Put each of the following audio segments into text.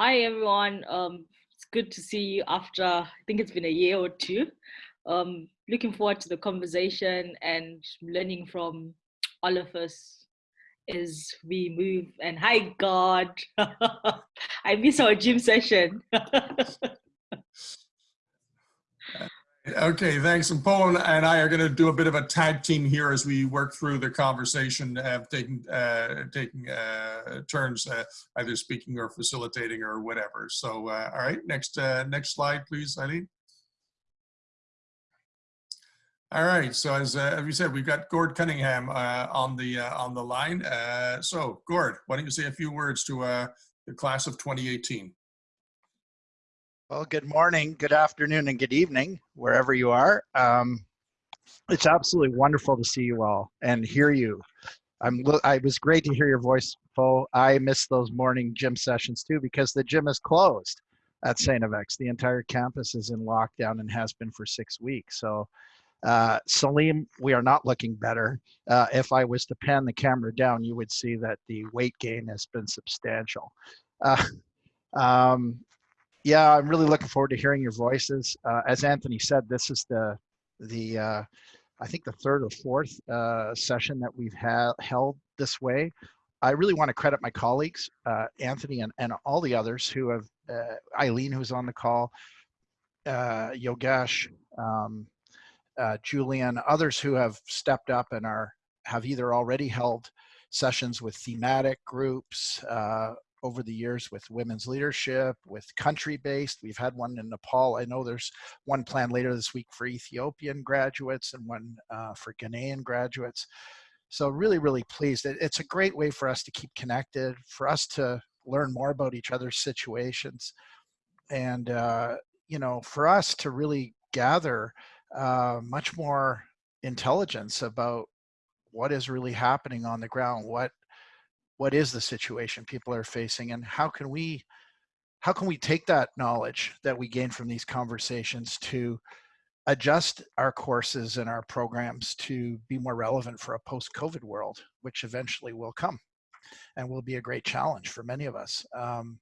Hi, everyone. Um, it's good to see you after, I think it's been a year or two. Um, looking forward to the conversation and learning from all of us as we move. And hi, Gord. I miss our gym session. Okay, thanks. And Paul and I are going to do a bit of a tag team here as we work through the conversation, have taken uh, taking uh, turns, uh, either speaking or facilitating or whatever. So, uh, all right, next uh, next slide, please, Eileen. All right. So as uh, as we said, we've got Gord Cunningham on the on the line. so, Gord, why don't you say a few words to the class of 2018? Well, good morning, good afternoon, and good evening, wherever you are. Um, it's absolutely wonderful to see you all and hear you. I'm. I was great to hear your voice, Paul. I miss those morning gym sessions too because the gym is closed at St. FX. The entire campus is in lockdown and has been for six weeks. So, uh, Salim, we are not looking better. Uh, if I was to pan the camera down, you would see that the weight gain has been substantial. Uh, um, yeah, I'm really looking forward to hearing your voices. Uh, as Anthony said, this is the the uh, I think the third or fourth uh, session that we've had held this way. I really want to credit my colleagues, uh, Anthony and, and all the others who have, uh, Eileen who's on the call, uh, Yogesh, um, Julian, others who have stepped up and are have either already held sessions with thematic groups, over the years with women's leadership, with country-based. We've had one in Nepal. I know there's one planned later this week for Ethiopian graduates and one uh, for Ghanaian graduates. So really, really pleased. It's a great way for us to keep connected, for us to learn more about each other's situations, and uh, you know, for us to really gather uh, much more intelligence about what is really happening on the ground, what what is the situation people are facing and how can we how can we take that knowledge that we gain from these conversations to adjust our courses and our programs to be more relevant for a post-COVID world, which eventually will come and will be a great challenge for many of us. Um,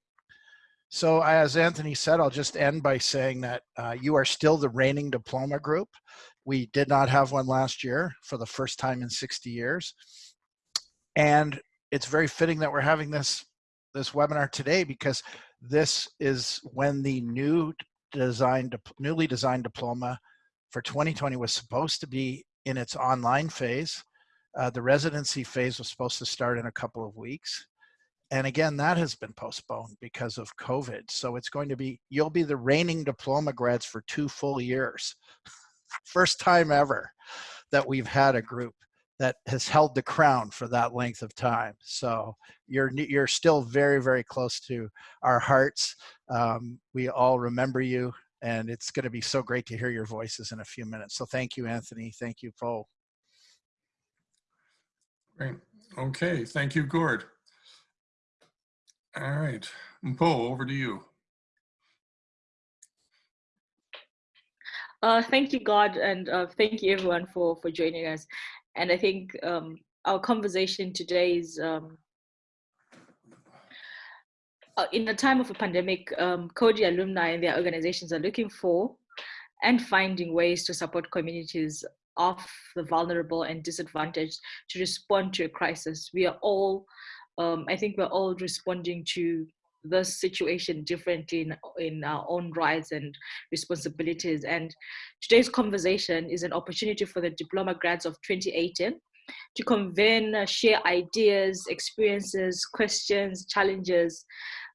so as Anthony said, I'll just end by saying that uh, you are still the reigning diploma group. We did not have one last year for the first time in 60 years. And it's very fitting that we're having this this webinar today because this is when the new designed newly designed diploma for 2020 was supposed to be in its online phase. Uh, the residency phase was supposed to start in a couple of weeks. And again, that has been postponed because of COVID. So it's going to be, you'll be the reigning diploma grads for two full years. First time ever that we've had a group that has held the crown for that length of time. So you're you're still very very close to our hearts. Um, we all remember you, and it's going to be so great to hear your voices in a few minutes. So thank you, Anthony. Thank you, Paul. Great. Okay. Thank you, Gord. All right, Paul, over to you. Uh, thank you, Gord, and uh, thank you everyone for for joining us. And I think um, our conversation today is um, uh, in a time of a pandemic, um, Coady alumni and their organizations are looking for and finding ways to support communities of the vulnerable and disadvantaged to respond to a crisis. We are all, um, I think we're all responding to the situation differently in, in our own rights and responsibilities. And today's conversation is an opportunity for the diploma grads of 2018 to convene, uh, share ideas, experiences, questions, challenges,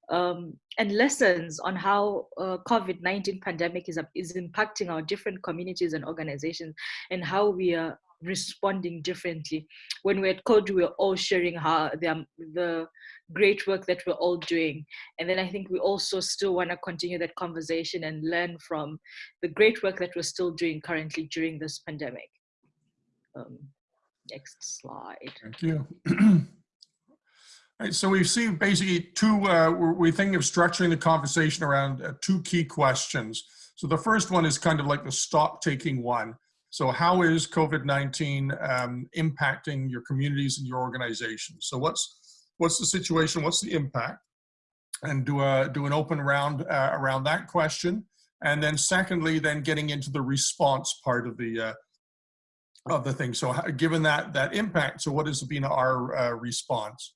um, and lessons on how uh, COVID-19 pandemic is, is impacting our different communities and organizations and how we are responding differently. When we're at Coady, we're all sharing how the, the great work that we're all doing. And then I think we also still want to continue that conversation and learn from the great work that we're still doing currently during this pandemic. Um, next slide. Thank you. All right, so we see basically two, uh, we're, we're, thinking of structuring the conversation around uh, two key questions. So the first one is kind of like the stock taking one. So how is COVID-19 um, impacting your communities and your organizations? So what's what's the situation, what's the impact? and do a do an open round uh, around that question. And then secondly, then getting into the response part of the uh, of the thing. So given that that impact, so what has been our uh, response?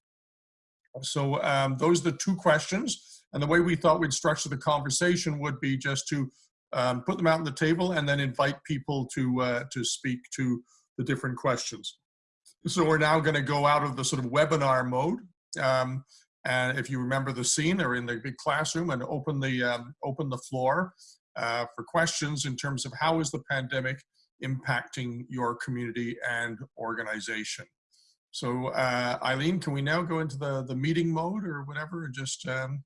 So um, those are the two questions. And the way we thought we'd structure the conversation would be just to um, put them out on the table and then invite people to uh, to speak to the different questions. So we're now going to go out of the sort of webinar mode. Um, and if you remember the scene, they're in the big classroom and open the um, open the floor uh, for questions in terms of how is the pandemic impacting your community and organization. So uh, Eileen, can we now go into the, the meeting mode or whatever? Just um...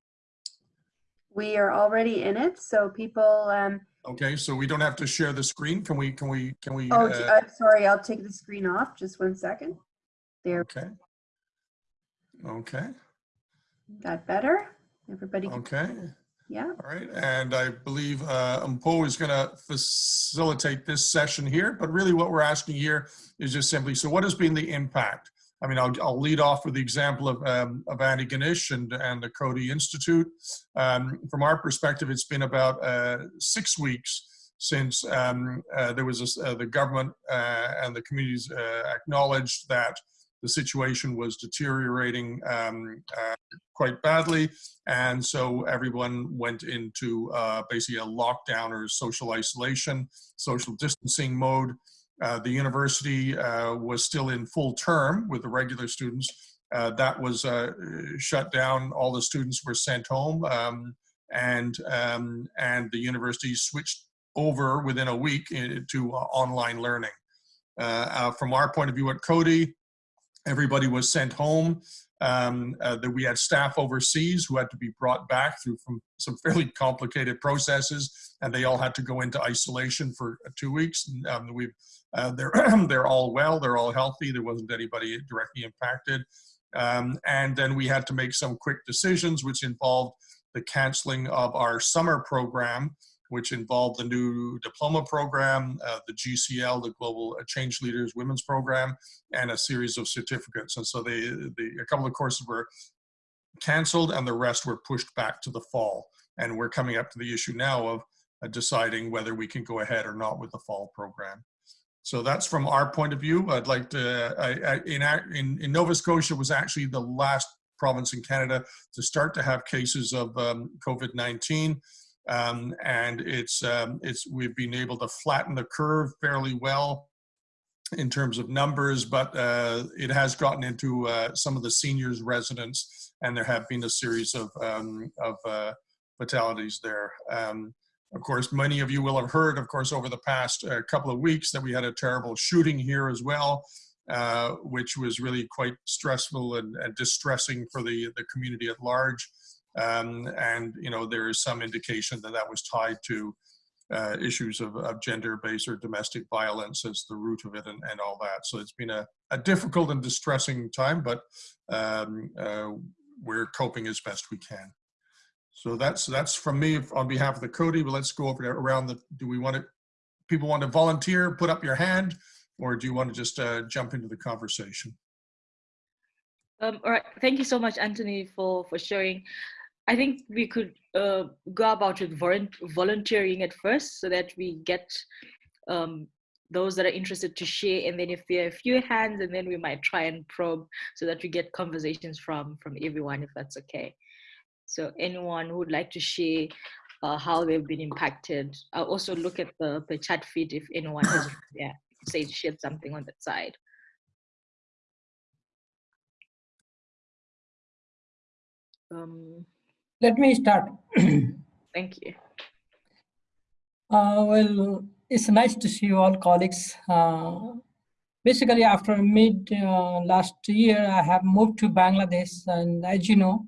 We are already in it, so people. Um... Okay, so we don't have to share the screen. Can we? Can we? Can we? Oh, uh... I'm sorry. I'll take the screen off. Just one second. There. Okay. Okay. That better? Everybody. Okay. Yeah. All right, and I believe uh, Umpo is going to facilitate this session here, but really what we're asking here is just simply, so what has been the impact? I mean, I'll, I'll lead off with the example of, um, of Antigonish and, and the Coady Institute. Um, from our perspective, it's been about uh, six weeks since um, uh, there was a, uh, the government uh, and the communities uh, acknowledged that the situation was deteriorating um, uh, quite badly. And so everyone went into basically a lockdown or social isolation, social distancing mode. Uh, the university uh, was still in full term with the regular students. Uh, that was uh, shut down. All the students were sent home um, and, um, and the university switched over within a week to online learning. from our point of view at Coady, Everybody was sent home. Um, uh, that we had staff overseas who had to be brought back through from some fairly complicated processes, and they all had to go into isolation for uh, two weeks. Um, we've uh, they're they're all well, they're all healthy. There wasn't anybody directly impacted, um, and then we had to make some quick decisions, which involved the canceling of our summer program which involved the new diploma program, uh, the GCL, the Global Change Leaders Women's Program, and a series of certificates. And so they, they, a couple of courses were canceled and the rest were pushed back to the fall. And we're coming up to the issue now of uh, deciding whether we can go ahead or not with the fall program. So that's from our point of view. I'd like to, I, I, in, in, Nova Scotia was actually the last province in Canada to start to have cases of um, COVID-19. Um, and it's, um, it's, we've been able to flatten the curve fairly well in terms of numbers, but uh, it has gotten into uh, some of the seniors residents and there have been a series of, um, of uh, fatalities there. Um, of course, many of you will have heard, of course, over the past uh, couple of weeks that we had a terrible shooting here as well, uh, which was really quite stressful and, and distressing for the, the community at large. Um, and, you know, there is some indication that that was tied to uh, issues of, of gender-based or domestic violence as the root of it and, and all that. So it's been a, a difficult and distressing time, but um, uh, we're coping as best we can. So that's that's from me on behalf of the Coady. but let's go over around the, do we want to, people want to volunteer, put up your hand, or do you want to just uh, jump into the conversation? Um, all right, thank you so much, Anthony, for, for sharing. I think we could uh, go about with volunteering at first so that we get um, those that are interested to share. And then if there are a few hands, and then we might try and probe so that we get conversations from, from everyone, if that's okay. So anyone who would like to share uh, how they've been impacted. I'll also look at the, the chat feed if anyone has yeah, say shared something on that side. Um, let me start. Thank you. Uh, well, it's nice to see you all colleagues. Uh, basically, after mid uh, last year, I have moved to Bangladesh, and as you know,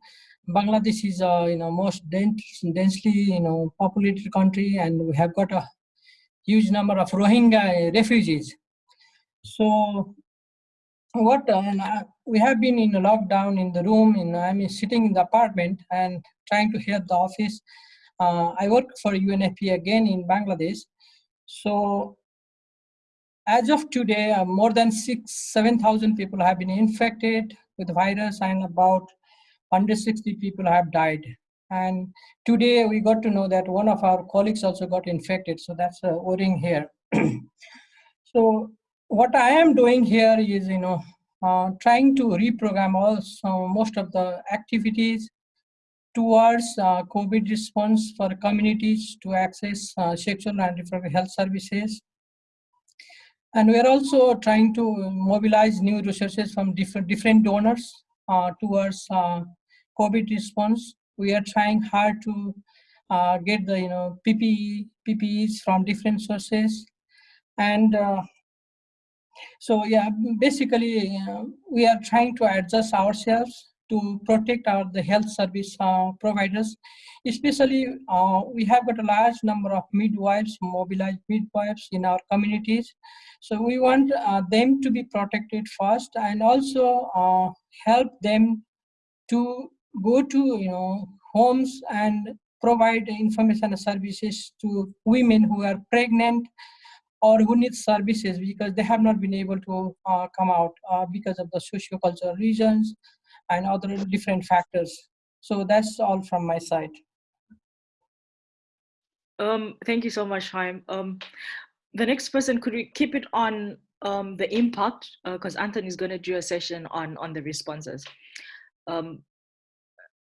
Bangladesh is a you know most dense, densely you know populated country, and we have got a huge number of Rohingya refugees. So what uh, and I, we have been in a lockdown in the room and i mean sitting in the apartment and trying to head the office uh, i work for unfpa again in bangladesh so as of today uh, more than six seven thousand people have been infected with the virus and about 160 people have died And today we got to know that one of our colleagues also got infected. So that's a worrying here. so what I am doing here is, you know, uh, trying to reprogram also most of the activities towards uh, COVID response for communities to access uh, sexual and reproductive health services. And we're also trying to mobilize new resources from different, different donors uh, towards uh, COVID response. We are trying hard to uh, get the you know PPE, PPEs from different sources. And uh, so yeah, basically we are trying to adjust ourselves to protect our the health service uh, providers. Especially, uh, we have got a large number of midwives, mobilized midwives in our communities. So we want uh, them to be protected first and also uh, help them to go to you know homes and provide information and services to women who are pregnant or who need services because they have not been able to uh, come out uh, because of the socio-cultural reasons and other different factors. So that's all from my side. Um, thank you so much, Chaim. Um, the next person, could we keep it on um, the impact? Because uh, Anthony is going to do a session on, on the responses. Um,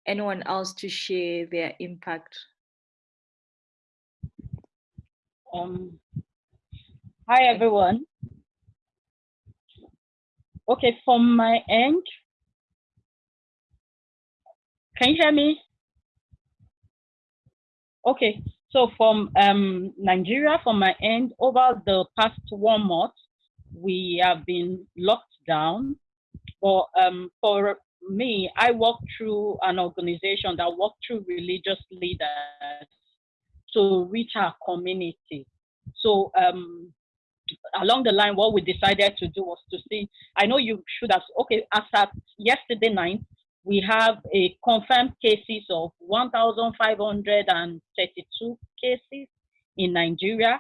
anyone else to share their impact? Um, hi, everyone. Okay, from my end, can you hear me? Okay, so from um, Nigeria, from my end, over the past one month, we have been locked down. But um, for me, I work through an organization that work through religious leaders to reach our community. So um, along the line, what we decided to do was to see, I know you should have, okay, as at yesterday night, we have a confirmed cases of 1,532 cases in Nigeria.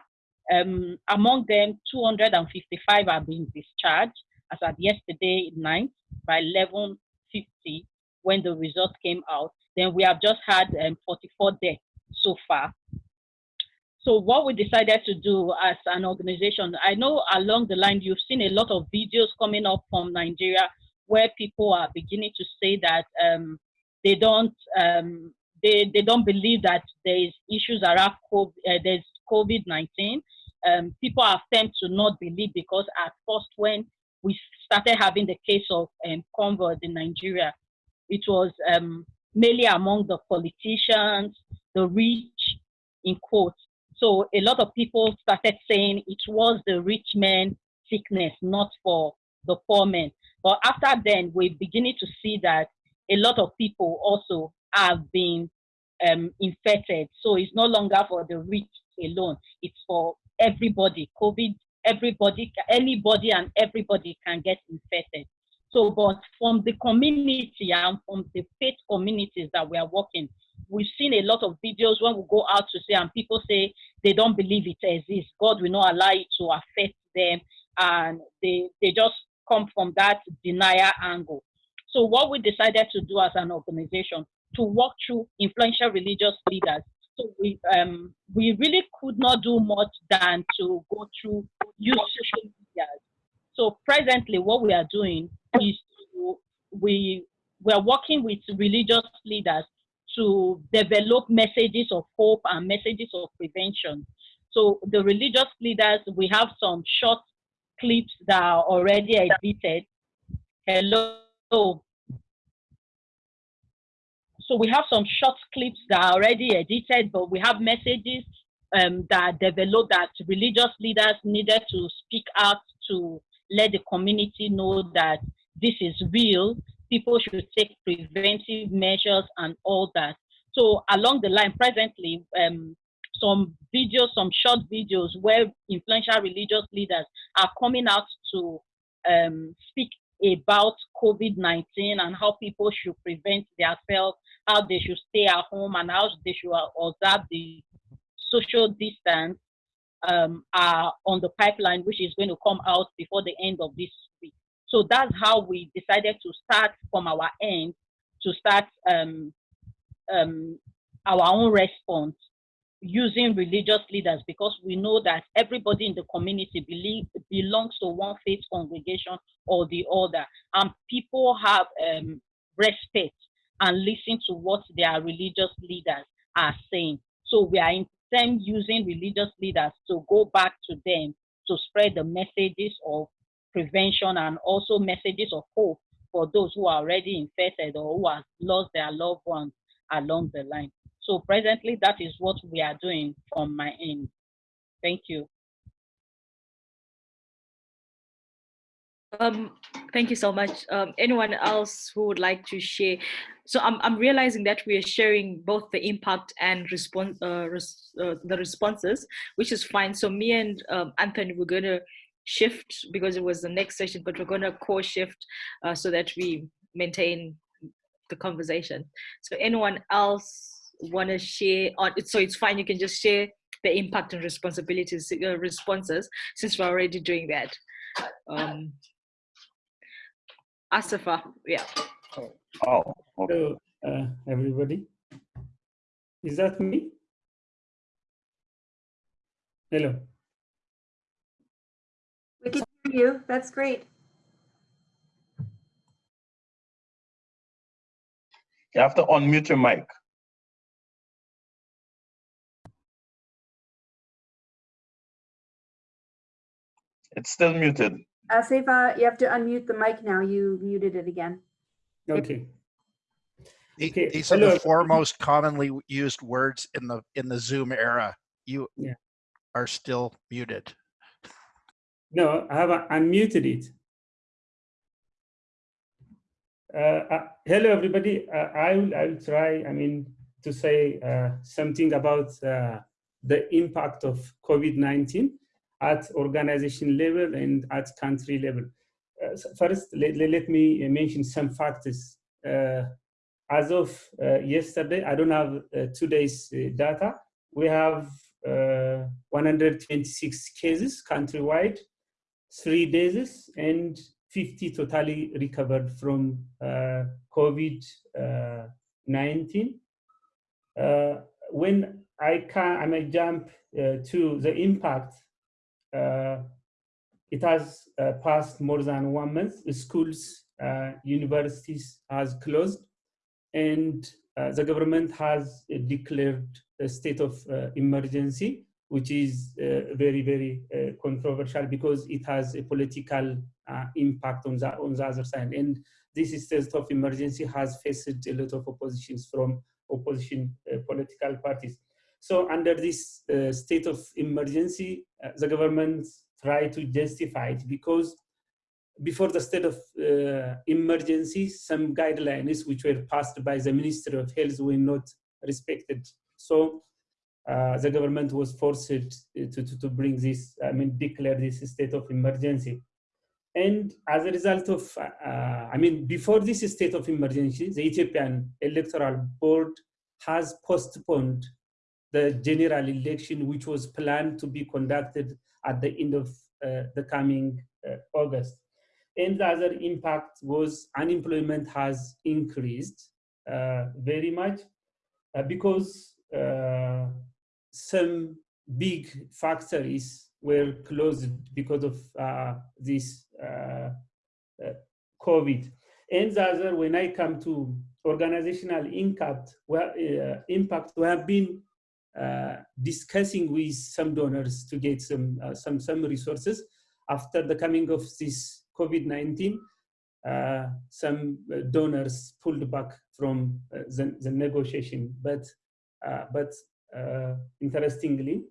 Um, among them, 255 are being discharged as at yesterday night by 11.50 when the result came out. Then we have just had um, 44 deaths so far. So what we decided to do as an organization, I know along the line you've seen a lot of videos coming up from Nigeria where people are beginning to say that um, they don't um, they, they don't believe that there is issues around COVID, uh, there's COVID-19. Um, people are tend to not believe because at first when we started having the case of um, in Nigeria, it was um, mainly among the politicians, the rich, in quotes. So a lot of people started saying it was the rich men sickness, not for the poor men. But after then, we're beginning to see that a lot of people also have been um, infected. So it's no longer for the rich alone. It's for everybody. COVID, everybody, anybody and everybody can get infected. So, but from the community and from the faith communities that we are working, we've seen a lot of videos when we go out to say, and people say they don't believe it exists. God will not allow it to affect them, and they they just come from that denial angle. So what we decided to do as an organization to walk through influential religious leaders. So we um, we really could not do much than to go through use social media. So presently, what we are doing is to, we we are working with religious leaders to develop messages of hope and messages of prevention. So the religious leaders, we have some short clips that are already edited. Hello. So we have some short clips that are already edited, but we have messages um, that developed that religious leaders needed to speak out to let the community know that this is real. People should take preventive measures and all that. So along the line, presently, um, some videos, some short videos where influential religious leaders are coming out to um, speak about COVID-19 and how people should prevent themselves, how they should stay at home and how they should observe the social distance um, are on the pipeline, which is going to come out before the end of this week. So that's how we decided to start from our end to start um, um, our own response using religious leaders because we know that everybody in the community believe, belongs to one faith congregation or the other and people have um, respect and listen to what their religious leaders are saying so we are in using religious leaders to go back to them to spread the messages of prevention and also messages of hope for those who are already infected or who have lost their loved ones along the line. So presently, that is what we are doing from my end. Thank you. Um, thank you so much. Um, anyone else who would like to share? So I'm, I'm realizing that we are sharing both the impact and response, uh, res, uh, the responses, which is fine. So me and um, Anthony, we're gonna shift because it was the next session, but we're gonna co-shift uh, so that we maintain the conversation. So anyone else wanna share on it? So it's fine, you can just share the impact and responsibilities, uh, responses, since we're already doing that. Um, Asafa, yeah. Oh, okay. Hello, uh, everybody. Is that me? Hello. We can hear you. That's great. You have to unmute your mic. It's still muted. Uh, Sefa, you have to unmute the mic now. You muted it again. Okay. The- Okay, These are hello. the four most commonly used words in the in the Zoom era. You Yeah. are still muted. No, I have unmuted it. Uh, uh, hello, everybody. Uh, I will I will try. I mean to say uh, something about uh, the impact of COVID-19 at organization level and at country level. Uh, first, let, let, me mention some factors. Uh, as of uh, yesterday, I don't have uh, today's uh, data. We have uh, 126 cases countrywide, three deaths, and 50 totally recovered from uh, COVID-19. Uh, when I can, I may jump to the impact. Uh, it has uh, passed more than one month. The schools, uh, universities has closed, and the government has declared a state of emergency, which is very, very controversial because it has a political impact on the, on the other side. And this state of emergency has faced a lot of oppositions from opposition uh, political parties. So under this uh, state of emergency, uh, the government tried to justify it because before the state of uh, emergency, some guidelines which were passed by the Ministry of Health were not respected. So uh, the government was forced to, to, to bring this, I mean, declare this state of emergency. And as a result of, uh, I mean, before this state of emergency, the Ethiopian Electoral Board has postponed the general election, which was planned to be conducted at the end of uh, the coming uh, August. And the other impact was unemployment has increased uh, very much uh, because uh, some big factories were closed because of uh, this COVID. And the other, when I come to organizational impact, well, impact, we have been discussing with some donors to get some uh, some some resources after the coming of this COVID-19. Uh, some uh, donors pulled back from uh, the, the negotiation, but uh, but interestingly,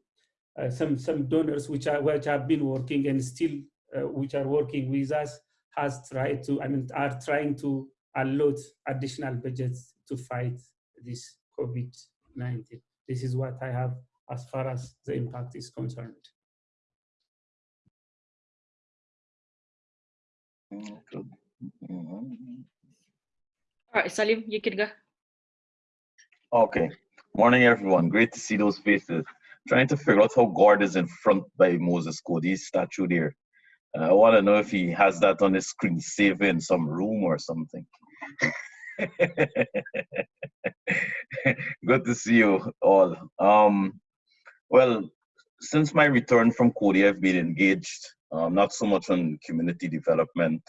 some some donors which are which have been working and still which are working with us has tried to I mean are trying to allot additional budgets to fight this COVID-19 this is what I have as far as the impact is concerned. All right, Salim, you can go. Okay. Morning, everyone. Great to see those faces. Trying to figure out how Gord is in front by Moses Coady's statue there. Uh, I want to know if he has that on his screen save in some room or something. Good to see you all. Um, well, since my return from Coady, I've been engaged um, not so much on community development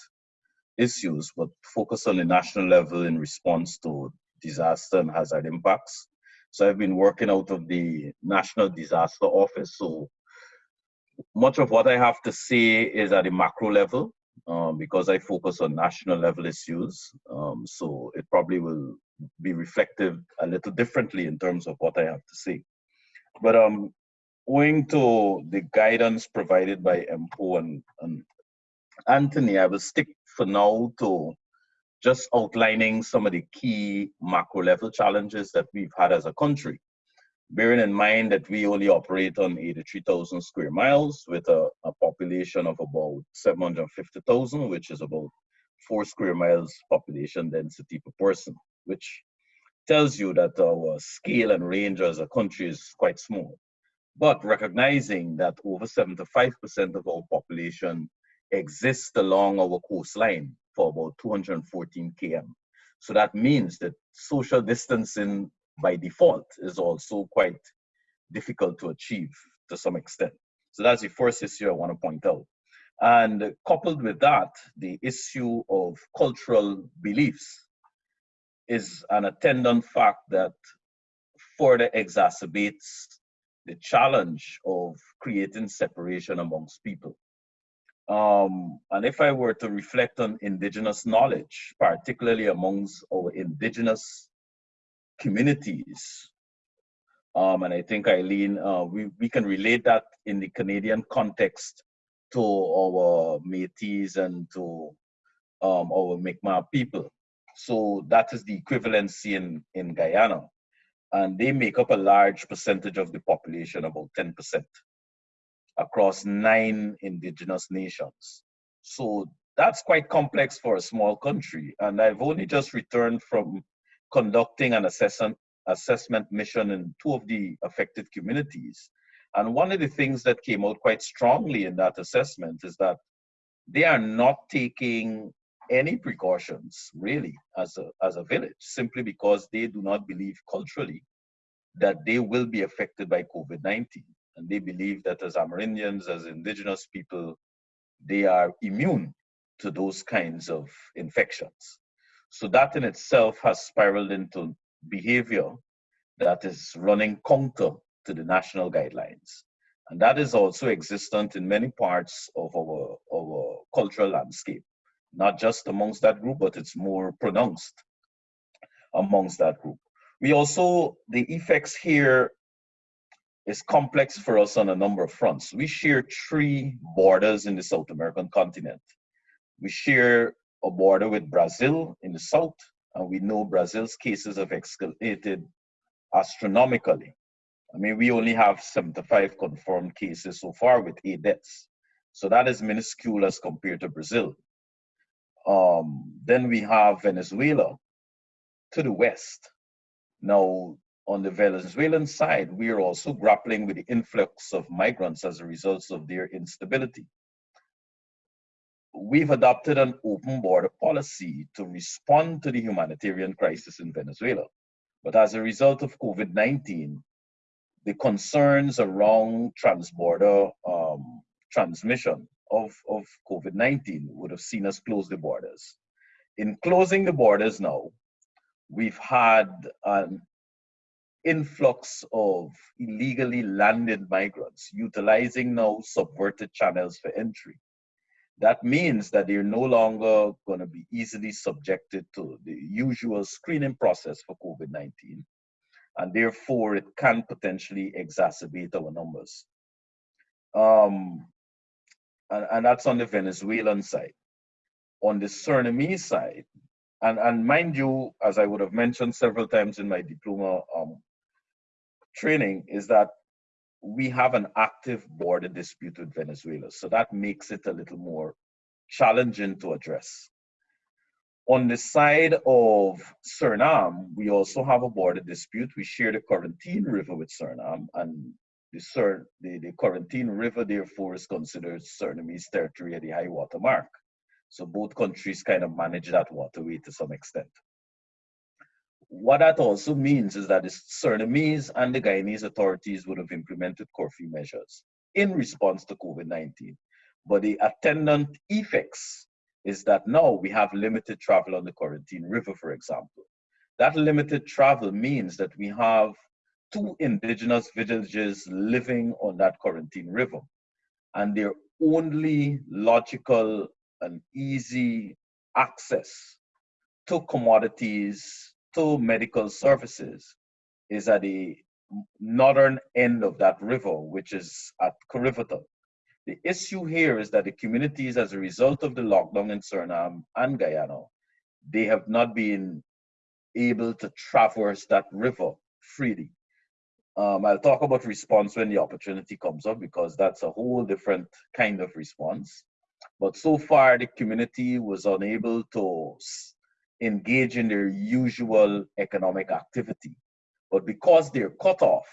issues, but focus on the national level in response to disaster and hazard impacts. So I've been working out of the National Disaster Office. So much of what I have to say is at the macro level um, because I focus on national level issues. Um, so it probably will be reflective a little differently in terms of what I have to say. But um, owing to the guidance provided by MPO and, and Anthony, I will stick for now to just outlining some of the key macro level challenges that we've had as a country. Bearing in mind that we only operate on 83,000 square miles with a, a population of about 750,000, which is about four square miles population density per person, which tells you that our scale and range as a country is quite small. But recognizing that over 75% of our population exists along our coastline for about 214 km. So that means that social distancing by default is also quite difficult to achieve to some extent. So that's the first issue I want to point out. And coupled with that, the issue of cultural beliefs is an attendant fact that further exacerbates the challenge of creating separation amongst people. Um, and if I were to reflect on indigenous knowledge, particularly amongst our indigenous communities, um, and I think Eileen, uh, we, we can relate that in the Canadian context to our Métis and to um, our Mi'kmaq people. So that is the equivalency in, in Guyana and they make up a large percentage of the population, about 10%, across nine indigenous nations. So that's quite complex for a small country. And I've only just returned from conducting an assessment, assessment mission in two of the affected communities. And one of the things that came out quite strongly in that assessment is that they are not taking any precautions really as a, as a village simply because they do not believe culturally that they will be affected by COVID-19. And they believe that as Amerindians, as indigenous people, they are immune to those kinds of infections. So that in itself has spiraled into behavior that is running counter to the national guidelines. And that is also existent in many parts of our, our cultural landscape not just amongst that group, but it's more pronounced amongst that group. We also, the effects here is complex for us on a number of fronts. We share three borders in the South American continent. We share a border with Brazil in the south, and we know Brazil's cases have escalated astronomically. I mean, we only have 75 confirmed cases so far with eight deaths. So that is minuscule as compared to Brazil. Um, then we have Venezuela to the west. Now, on the Venezuelan side, we are also grappling with the influx of migrants as a result of their instability. We've adopted an open border policy to respond to the humanitarian crisis in Venezuela. But as a result of COVID-19, the concerns around transborder um, transmission of, of COVID-19 would have seen us close the borders. In closing the borders now, we've had an influx of illegally landed migrants utilizing now subverted channels for entry. That means that they're no longer going to be easily subjected to the usual screening process for COVID-19. And therefore, it can potentially exacerbate our numbers. Um, and, and that's on the Venezuelan side. On the Surinamese side, and, and mind you, as I would have mentioned several times in my diploma um, training, is that we have an active border dispute with Venezuela. So that makes it a little more challenging to address. On the side of Suriname, we also have a border dispute. We share the Corentyne River with Suriname, and the, Sur the, the Corentyne River, therefore, is considered Surinamese territory at the high water mark. So both countries kind of manage that waterway to some extent. What that also means is that the Surinamese and the Guyanese authorities would have implemented curfew measures in response to COVID-19. But the attendant effects is that now we have limited travel on the Corentyne River, for example. That limited travel means that we have two indigenous villages living on that Corentyne River. And their only logical and easy access to commodities, medical services is at the northern end of that river, which is at Corriverton. The issue here is that the communities, as a result of the lockdown in Suriname and Guyana, they have not been able to traverse that river freely. Um, I'll talk about response when the opportunity comes up because that's a whole different kind of response. But so far, the community was unable to engage in their usual economic activity. But because they're cut off,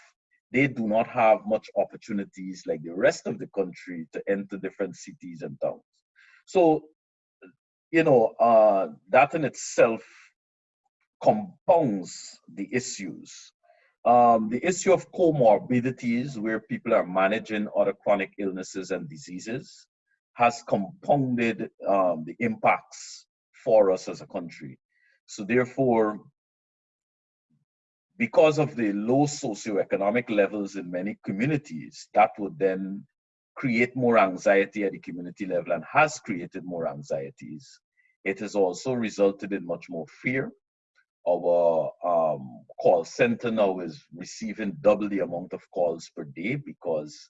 they do not have much opportunities like the rest of the country to enter different cities and towns. So, you know, uh, that in itself compounds the issues. Um, the issue of comorbidities, where people are managing other chronic illnesses and diseases, has compounded um, the impacts for us as a country. So therefore, because of the low socioeconomic levels in many communities, that would then create more anxiety at the community level and has created more anxieties. It has also resulted in much more fear. Our um, call center now is receiving double the amount of calls per day because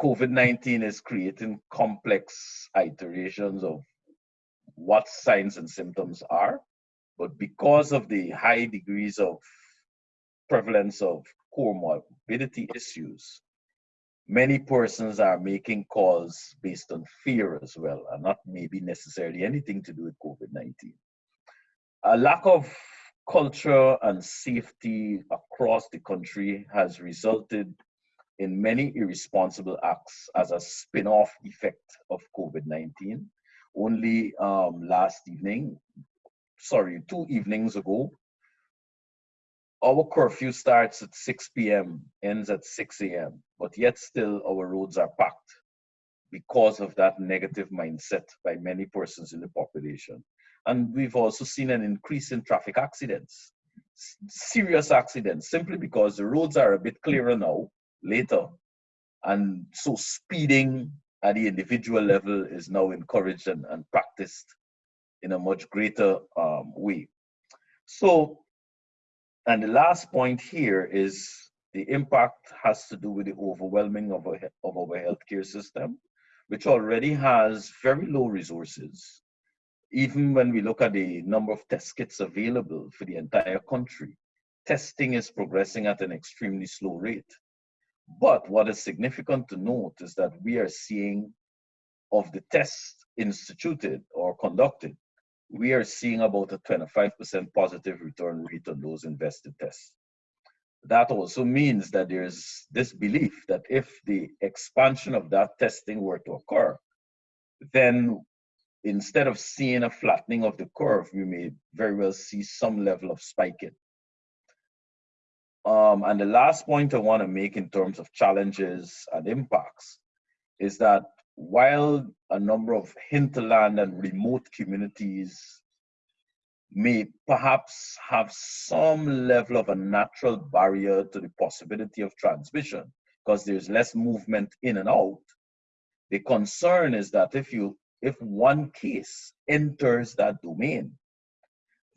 COVID-19 is creating complex iterations of what signs and symptoms are. But because of the high degrees of prevalence of comorbidity issues, many persons are making calls based on fear as well, and not maybe necessarily anything to do with COVID-19. A lack of culture and safety across the country has resulted in many irresponsible acts as a spin-off effect of COVID-19. Only um, last evening, sorry, two evenings ago, our curfew starts at 6 p.m., ends at 6 a.m., but yet still our roads are packed because of that negative mindset by many persons in the population. And we've also seen an increase in traffic accidents, serious accidents, simply because the roads are a bit clearer now, later. And so speeding at the individual level is now encouraged and, and practiced in a much greater um, way. So, and the last point here is the impact has to do with the overwhelming of our, of our healthcare system, which already has very low resources. Even when we look at the number of test kits available for the entire country, testing is progressing at an extremely slow rate. But what is significant to note is that we are seeing of the tests instituted or conducted, we are seeing about a 25% positive return rate on those invested tests. That also means that there's this belief that if the expansion of that testing were to occur, then instead of seeing a flattening of the curve, we may very well see some level of spiking. Um, and the last point I want to make in terms of challenges and impacts is that while a number of hinterland and remote communities may perhaps have some level of a natural barrier to the possibility of transmission because there's less movement in and out, the concern is that if you if one case enters that domain,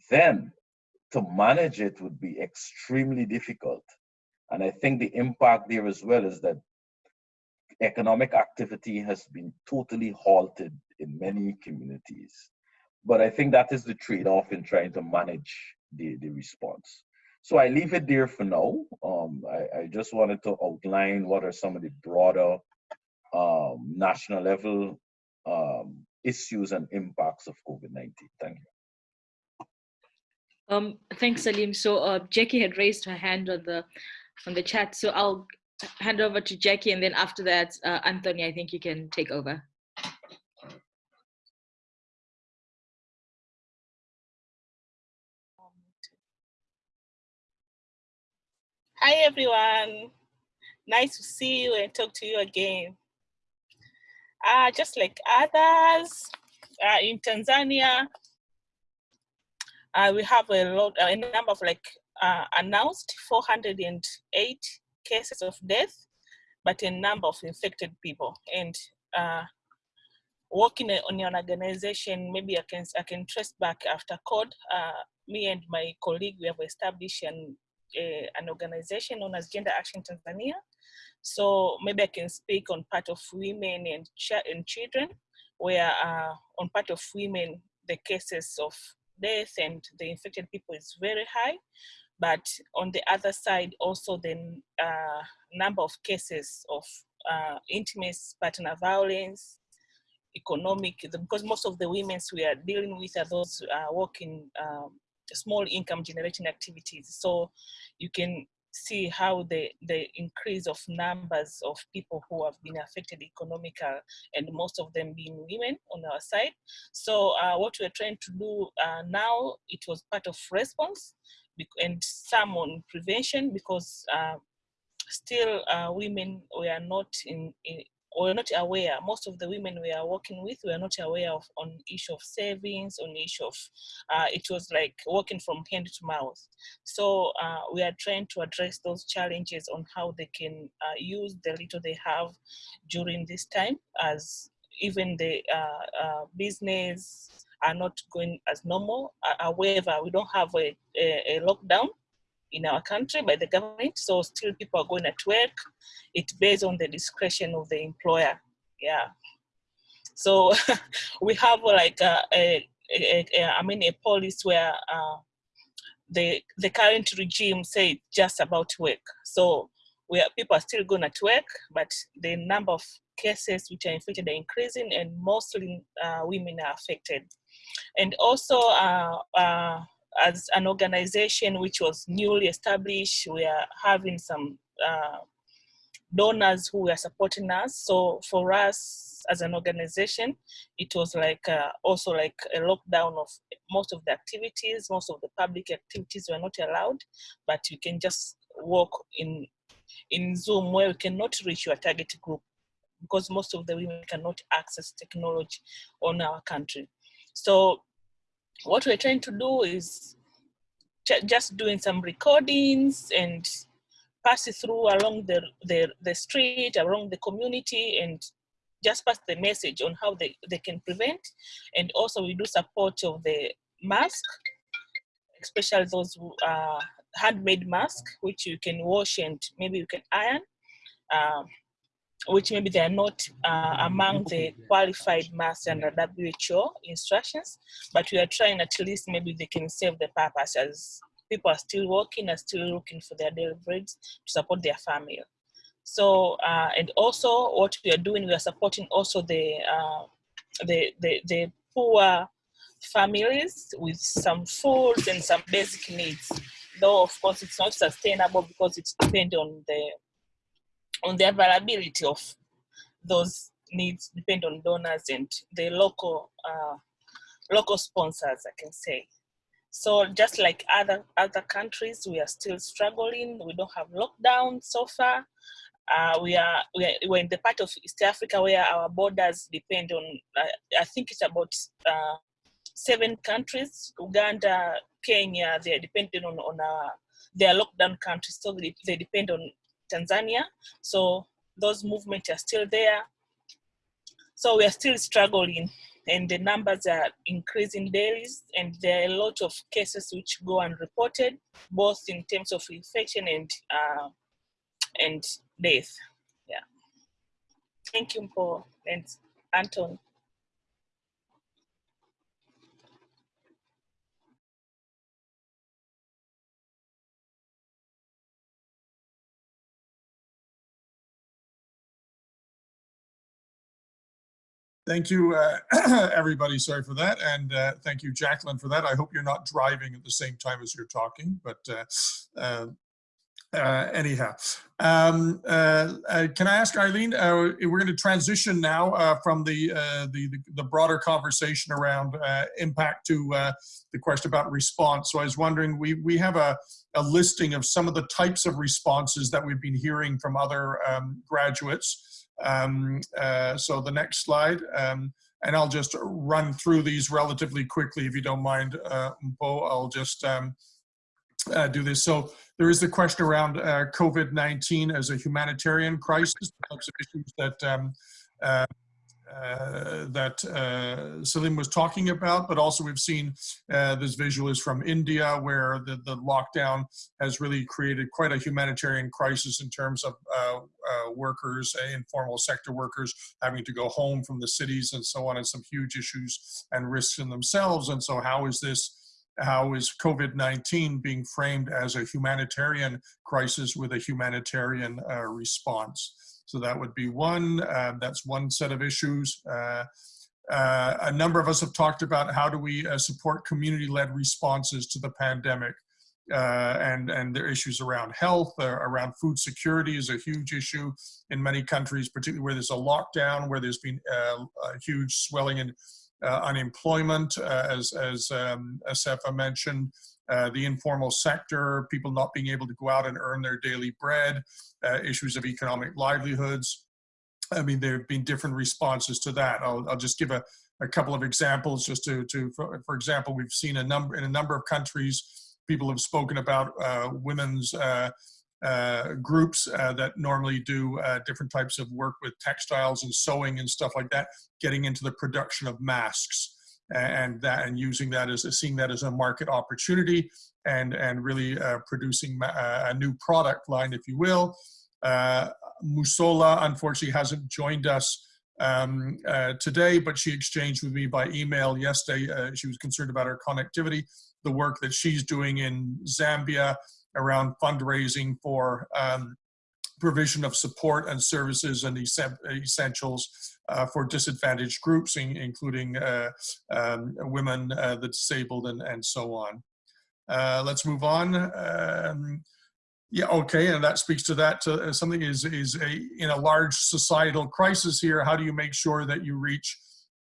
then to manage it would be extremely difficult. And I think the impact there as well is that economic activity has been totally halted in many communities. But I think that is the trade-off in trying to manage the, the response. So I leave it there for now. Um, I, I, just wanted to outline what are some of the broader um, national level um, issues and impacts of COVID-19. Thank you. Um, thanks, Salim. So uh, Jackie had raised her hand on the on the chat. So I'll hand over to Jackie, and then after that, uh, Anthony, I think you can take over. Hi, everyone. Nice to see you and talk to you again. Uh, just like others, uh, in Tanzania, uh, we have a lot, a number of like uh, announced 408 cases of death, but a number of infected people. And uh, working on an organization, maybe I can I can trace back after CODE. Uh, me and my colleague, we have established an an organization known as Gender Action Tanzania. So maybe I can speak on part of women and, ch and children, where uh, on part of women, the cases of death and the infected people is very high. But on the other side, also the uh, number of cases of uh, intimate partner violence, economic, because most of the women we are dealing with are those uh, working um, small income generating activities. So you can see how the, the increase of numbers of people who have been affected economical and most of them being women on our side. So uh, what we're trying to do uh, now, it was part of response and some on prevention because uh, still uh, women were not in, in we're not aware, most of the women we are working with, we are not aware of on issue of savings, on issue of, uh, it was like working from hand to mouth. So uh, we are trying to address those challenges on how they can uh, use the little they have during this time as even the uh, uh, business are not going as normal. Uh, however, we don't have a, a, a lockdown in our country by the government. So still people are going at work. It's based on the discretion of the employer. Yeah. So we have like a, a, a, a I mean, a policy where uh, the, the current regime say just about work. So we are, people are still going at work, but the number of cases which are infected are increasing and mostly uh, women are affected. And also uh, uh, as an organization which was newly established, we are having some uh, donors who are supporting us. So for us as an organization, it was like uh, also like a lockdown of most of the activities, most of the public activities were not allowed, but you can just work in, in Zoom where you cannot reach your target group because most of the women cannot access technology on our country. So what we're trying to do is just doing some recordings and pass it through along the, the, the street, along the community and just pass the message on how they, they can prevent. And also we do support of the mask, especially those are handmade mask, which you can wash and maybe you can iron. Um, which maybe they are not uh, among the qualified masks under WHO instructions, but we are trying at least maybe they can serve the purpose as people are still working and still looking for their daily breads to support their family. So, uh, and also what we are doing, we are supporting also the, uh, the, the, the poor families with some food and some basic needs. Though of course it's not sustainable because it depends on the on the availability of those needs depend on donors and the local uh, local sponsors, I can say. So just like other other countries, we are still struggling. We don't have lockdown so far. Uh, we are we are we're in the part of East Africa where our borders depend on. Uh, I think it's about uh, seven countries: Uganda, Kenya. They are dependent on on our they are lockdown countries, so they, they depend on Tanzania. So those movements are still there. So we are still struggling and the numbers are increasing daily and there are a lot of cases which go unreported, both in terms of infection and, uh, and death. Yeah. Thank you, Paul and Anton. Thank you, uh, everybody. Sorry for that. And uh, thank you, Jacqueline, for that. I hope you're not driving at the same time as you're talking, but uh, uh uh, anyhow, um, uh, uh, can I ask Eileen? Uh, we're going to transition now from the, the, the the broader conversation around impact to the question about response. So I was wondering, we we have a a listing of some of the types of responses that we've been hearing from other um, graduates. Um, uh, so the next slide. Um, and I'll just run through these relatively quickly, if you don't mind, uh, Mpo. I'll just um, uh, do this. So there is the question around uh, COVID-19 as a humanitarian crisis, types of issues that um, uh, that uh, Salim was talking about, but also we've seen uh, this visual is from India where the, the lockdown has really created quite a humanitarian crisis in terms of uh, uh, workers, informal sector workers having to go home from the cities and so on and some huge issues and risks in themselves. And so how is this how is COVID-19 being framed as a humanitarian crisis with a humanitarian uh, response? So that would be one, uh, that's one set of issues. Uh, uh a number of us have talked about how do we uh, support community-led responses to the pandemic. Uh, and and there are issues around health, around food security is a huge issue in many countries, particularly where there's a lockdown, where there's been a huge swelling in uh, unemployment, uh, as, as um, Asefa mentioned, uh, the informal sector, people not being able to go out and earn their daily bread, issues of economic livelihoods. I mean, there have been different responses to that. I'll, I'll just give a, a couple of examples just to, to for, for, example, we've seen a number in a number of countries, people have spoken about uh, women's uh, uh, groups uh, that normally do uh, different types of work with textiles and sewing and stuff like that, getting into the production of masks and that and using that as seeing that as a market opportunity and and really uh, producing a new product line, if you will. Uh, Musola unfortunately hasn't joined us um, uh, today, but she exchanged with me by email yesterday. she was concerned about her connectivity, the work that she's doing in Zambia, around fundraising for um, provision of support and services and essentials uh, for disadvantaged groups, in, including uh, um, women, uh, the disabled, and, and so on. Uh, let's move on. Um, yeah, okay, and that speaks to that. Uh, something is is a in a large societal crisis here. How do you make sure that you reach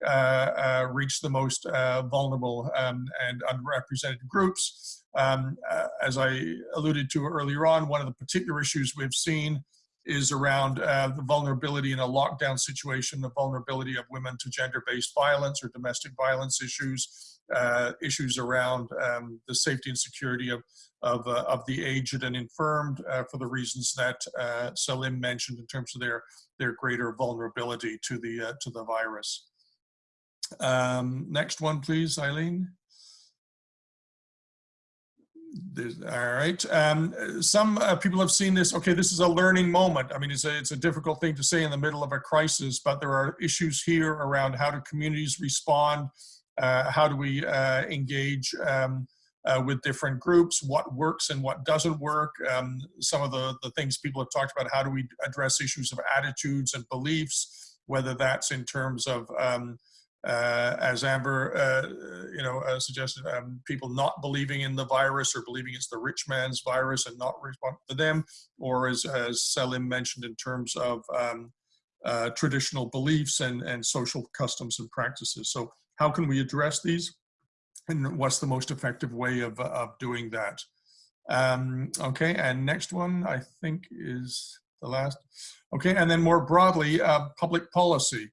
uh, reach the most vulnerable um, and underrepresented groups? Um, uh, as I alluded to earlier on, one of the particular issues we've seen is around uh, the vulnerability in a lockdown situation, the vulnerability of women to gender-based violence or domestic violence issues, uh, issues around um, the safety and security of, of, uh, of the aged and infirmed uh, for the reasons that uh, Salim mentioned in terms of their, their greater vulnerability to the, uh, to the virus. Um, next one, please, Eileen. All right. Um, some uh, people have seen this. Okay, this is a learning moment. I mean, it's a, it's a difficult thing to say in the middle of a crisis, but there are issues here around how do communities respond? Uh, how do we uh, engage um, uh, with different groups? What works and what doesn't work? Um, some of the, the things people have talked about, how do we address issues of attitudes and beliefs, whether that's in terms of um, uh, as Amber, uh, you know, uh, suggested, um, people not believing in the virus or believing it's the rich man's virus and not respond to them, or as, as Salim mentioned in terms of um, uh, traditional beliefs and, and social customs and practices. So how can we address these? And what's the most effective way of, of doing that? Um, okay, and next one I think is the last. Okay, and then more broadly, uh, public policy.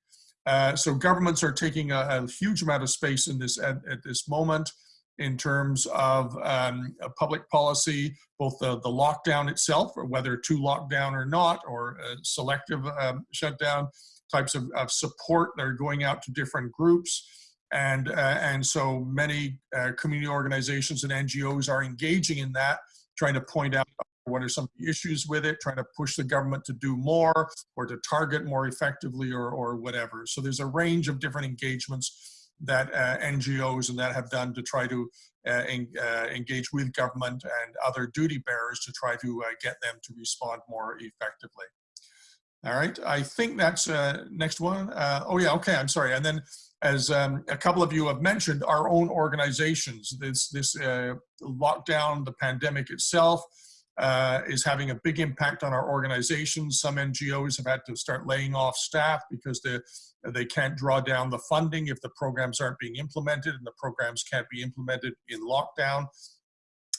Uh, so governments are taking a, a, huge amount of space in this at, at this moment in terms of um, public policy, both the, the lockdown itself, or whether to lockdown or not, or selective um, shutdown, types of, of, support that are going out to different groups. And, uh, and so many uh, community organizations and NGOs are engaging in that, trying to point out what are some of the issues with it, trying to push the government to do more or to target more effectively or, or whatever. So there's a range of different engagements that uh, NGOs and that have done to try to uh, en uh, engage with government and other duty bearers to try to uh, get them to respond more effectively. All right, I think that's uh, next one. Uh, oh yeah, okay, I'm sorry. And then as um, a couple of you have mentioned, our own organizations, this, this lockdown, the pandemic itself, uh, is having a big impact on our organizations. Some NGOs have had to start laying off staff because they, they can't draw down the funding if the programs aren't being implemented and the programs can't be implemented in lockdown.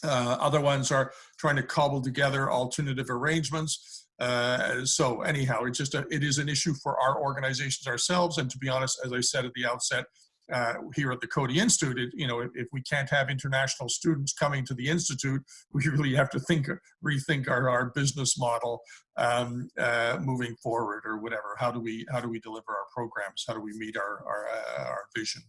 Uh, other ones are trying to cobble together alternative arrangements. Uh, so anyhow, it's just a, it is an issue for our organizations ourselves. And to be honest, as I said at the outset, uh, here at the Coady Institute, it, you know, if, if, we can't have international students coming to the Institute, we really have to think, rethink our, our business model um, uh, moving forward or whatever. How do we, how do we deliver our programs? How do we meet our, our, uh, our vision?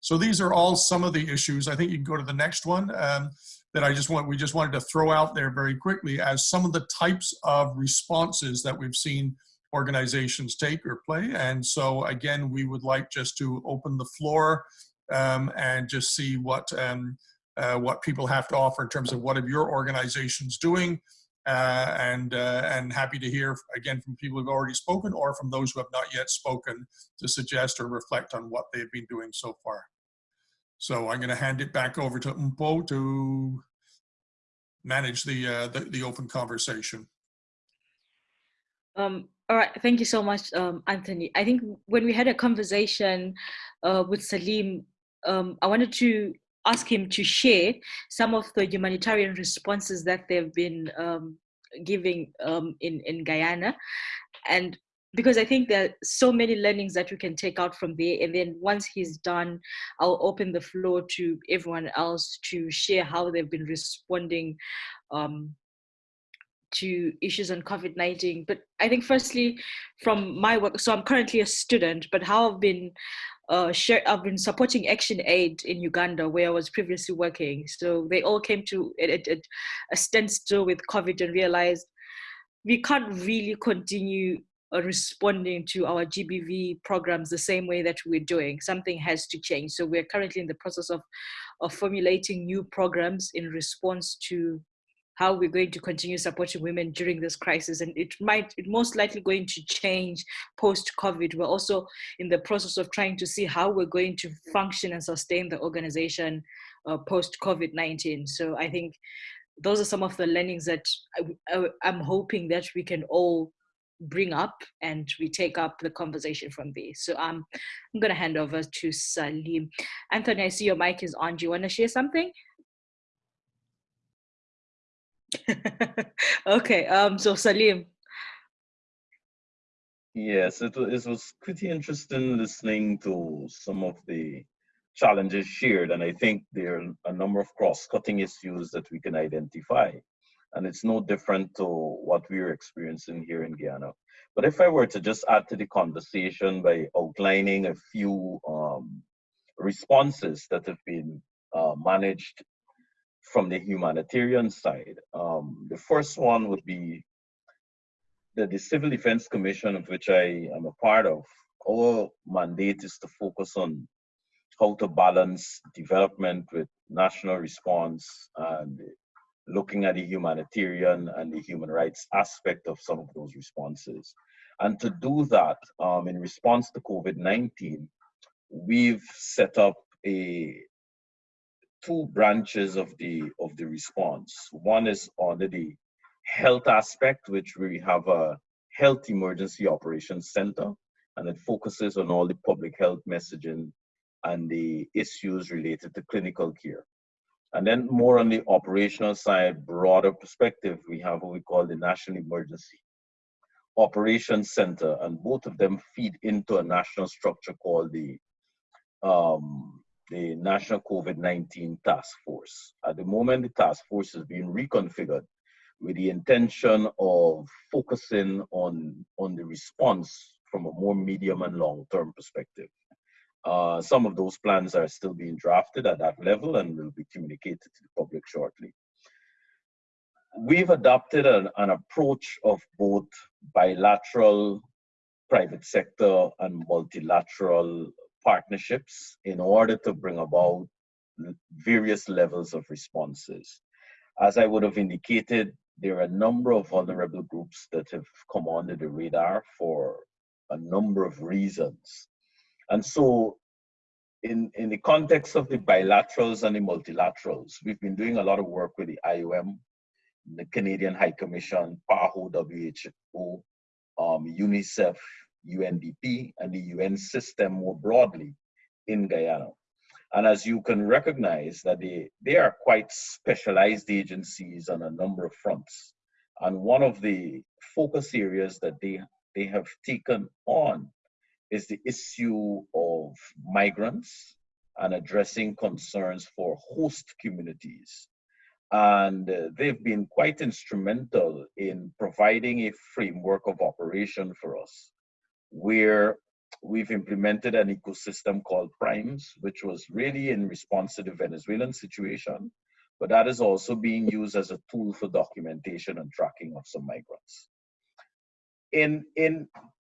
So these are all some of the issues. I think you can go to the next one. Um, that I just want, we just wanted to throw out there very quickly as some of the types of responses that we've seen organizations take or play. And so again, we would like just to open the floor um, and just see what, um, uh, what people have to offer in terms of what are your organizations doing. Uh, and, uh, and happy to hear again from people who've already spoken or from those who have not yet spoken to suggest or reflect on what they've been doing so far. So I'm going to hand it back over to Mpo to manage the, uh, the, the open conversation. Um, all right, thank you so much, um, Anthony. I think when we had a conversation uh, with Salim, um, I wanted to ask him to share some of the humanitarian responses that they've been um, giving um, in, in Guyana. And because I think there are so many learnings that we can take out from there. And then once he's done, I'll open the floor to everyone else to share how they've been responding um, to issues on COVID-19. But I think firstly, from my work, so I'm currently a student, but how I've been uh, share, I've been supporting Action Aid in Uganda, where I was previously working. So they all came to a, a, a standstill with COVID and realized we can't really continue uh, responding to our GBV programs the same way that we're doing. Something has to change. So we're currently in the process of, of formulating new programs in response to how we're going to continue supporting women during this crisis. And it might, it most likely going to change post-COVID. We're also in the process of trying to see how we're going to function and sustain the organization uh, post-COVID-19. So I think those are some of the learnings that I, am hoping that we can all bring up and we take up the conversation from there. So um, I'm going to hand over to Salim. Anthony, I see your mic is on. Do you want to share something? okay, um, so Salim. Yes, it, it was pretty interesting listening to some of the challenges shared, and I think there are a number of cross-cutting issues that we can identify and it's no different to what we're experiencing here in Guyana. But if I were to just add to the conversation by outlining a few um, responses that have been uh, managed from the humanitarian side, um, the first one would be that the Civil Defense Commission, of which I am a part of, our mandate is to focus on how to balance development with national response and looking at the humanitarian and the human rights aspect of some of those responses. And to do that, um, in response to COVID-19, we've set up a two branches of the of the response. One is on the health aspect, which we have a health emergency operations center, and it focuses on all the public health messaging and the issues related to clinical care. And then more on the operational side, broader perspective, we have what we call the National Emergency Operations Center, and both of them feed into a national structure called the um, the National COVID-19 Task Force. At the moment, the task force is being reconfigured with the intention of focusing on, on the response from a more medium and long-term perspective. Uh, some of those plans are still being drafted at that level and will be communicated to the public shortly. We've adopted an, an approach of both bilateral private sector and multilateral partnerships in order to bring about various levels of responses. As I would have indicated, there are a number of vulnerable groups that have come under the radar for a number of reasons. And so in, in the context of the bilaterals and the multilaterals, we've been doing a lot of work with the IOM, the Canadian High Commission, PAHO, WHO, um, UNICEF, UNDP, and the UN system more broadly in Guyana. And as you can recognize that they, they are quite specialized agencies on a number of fronts. And one of the focus areas that they, they have taken on is the issue of migrants and addressing concerns for host communities. And they've been quite instrumental in providing a framework of operation for us, where we've implemented an ecosystem called Primes, which was really in response to the Venezuelan situation, but that is also being used as a tool for documentation and tracking of some migrants. In, in,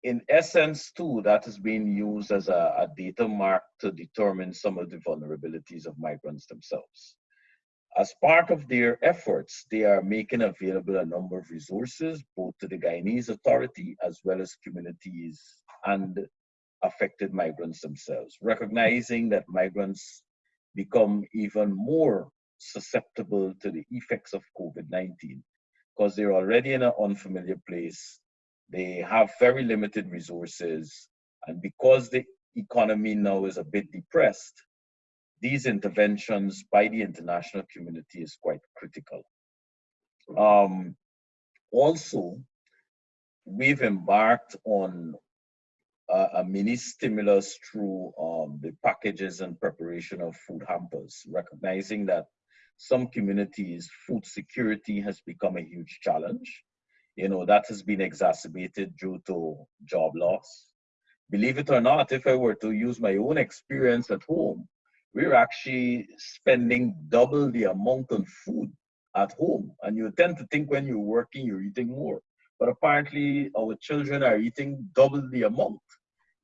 in essence, too, that is being used as a, a data mark to determine some of the vulnerabilities of migrants themselves. As part of their efforts, they are making available a number of resources, both to the Guyanese authority as well as communities and affected migrants themselves, recognizing that migrants become even more susceptible to the effects of COVID-19 because they're already in an unfamiliar place. They have very limited resources. And because the economy now is a bit depressed, these interventions by the international community is quite critical. Um, also, we've embarked on a, a mini stimulus through um, the packages and preparation of food hampers, recognizing that some communities, food security has become a huge challenge. You know, that has been exacerbated due to job loss. Believe it or not, if I were to use my own experience at home, we're actually spending double the amount on food at home. And you tend to think when you're working, you're eating more. But apparently, our children are eating double the amount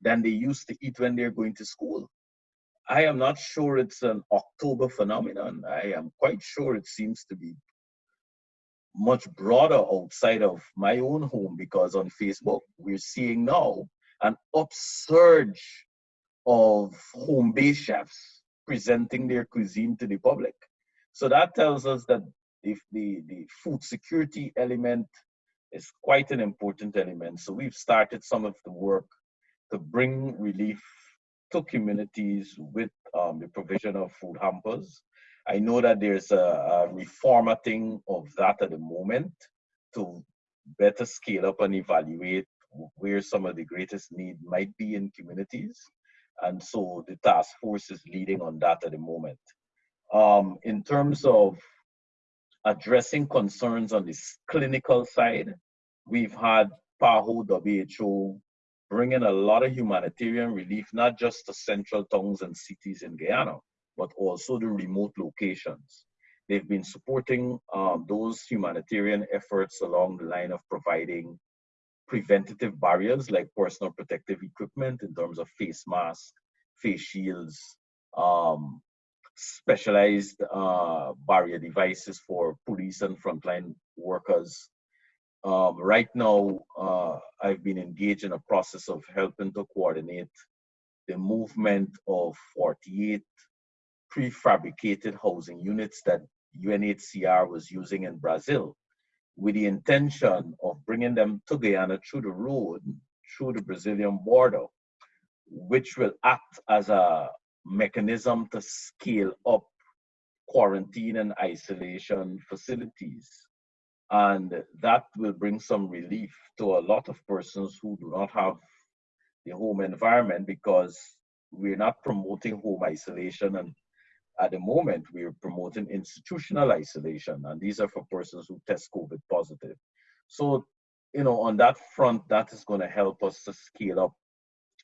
than they used to eat when they're going to school. I am not sure it's an October phenomenon. I am quite sure it seems to be much broader outside of my own home because on Facebook, we're seeing now an upsurge of home-based chefs presenting their cuisine to the public. So that tells us that if the, the food security element is quite an important element. So we've started some of the work to bring relief to communities with um, the provision of food hampers. I know that there's a, a reformatting of that at the moment to better scale up and evaluate where some of the greatest need might be in communities. And so the task force is leading on that at the moment. Um, in terms of addressing concerns on this clinical side, we've had PAHO, WHO, bringing a lot of humanitarian relief, not just to central towns and cities in Guyana, but also the remote locations. They've been supporting um, those humanitarian efforts along the line of providing preventative barriers like personal protective equipment in terms of face masks, face shields, um, specialized uh, barrier devices for police and frontline workers, um, right now, uh, I've been engaged in a process of helping to coordinate the movement of 48 prefabricated housing units that UNHCR was using in Brazil with the intention of bringing them to Guyana through the road, through the Brazilian border, which will act as a mechanism to scale up quarantine and isolation facilities. And that will bring some relief to a lot of persons who do not have the home environment because we're not promoting home isolation and at the moment we're promoting institutional isolation and these are for persons who test covid positive so you know on that front that is going to help us to scale up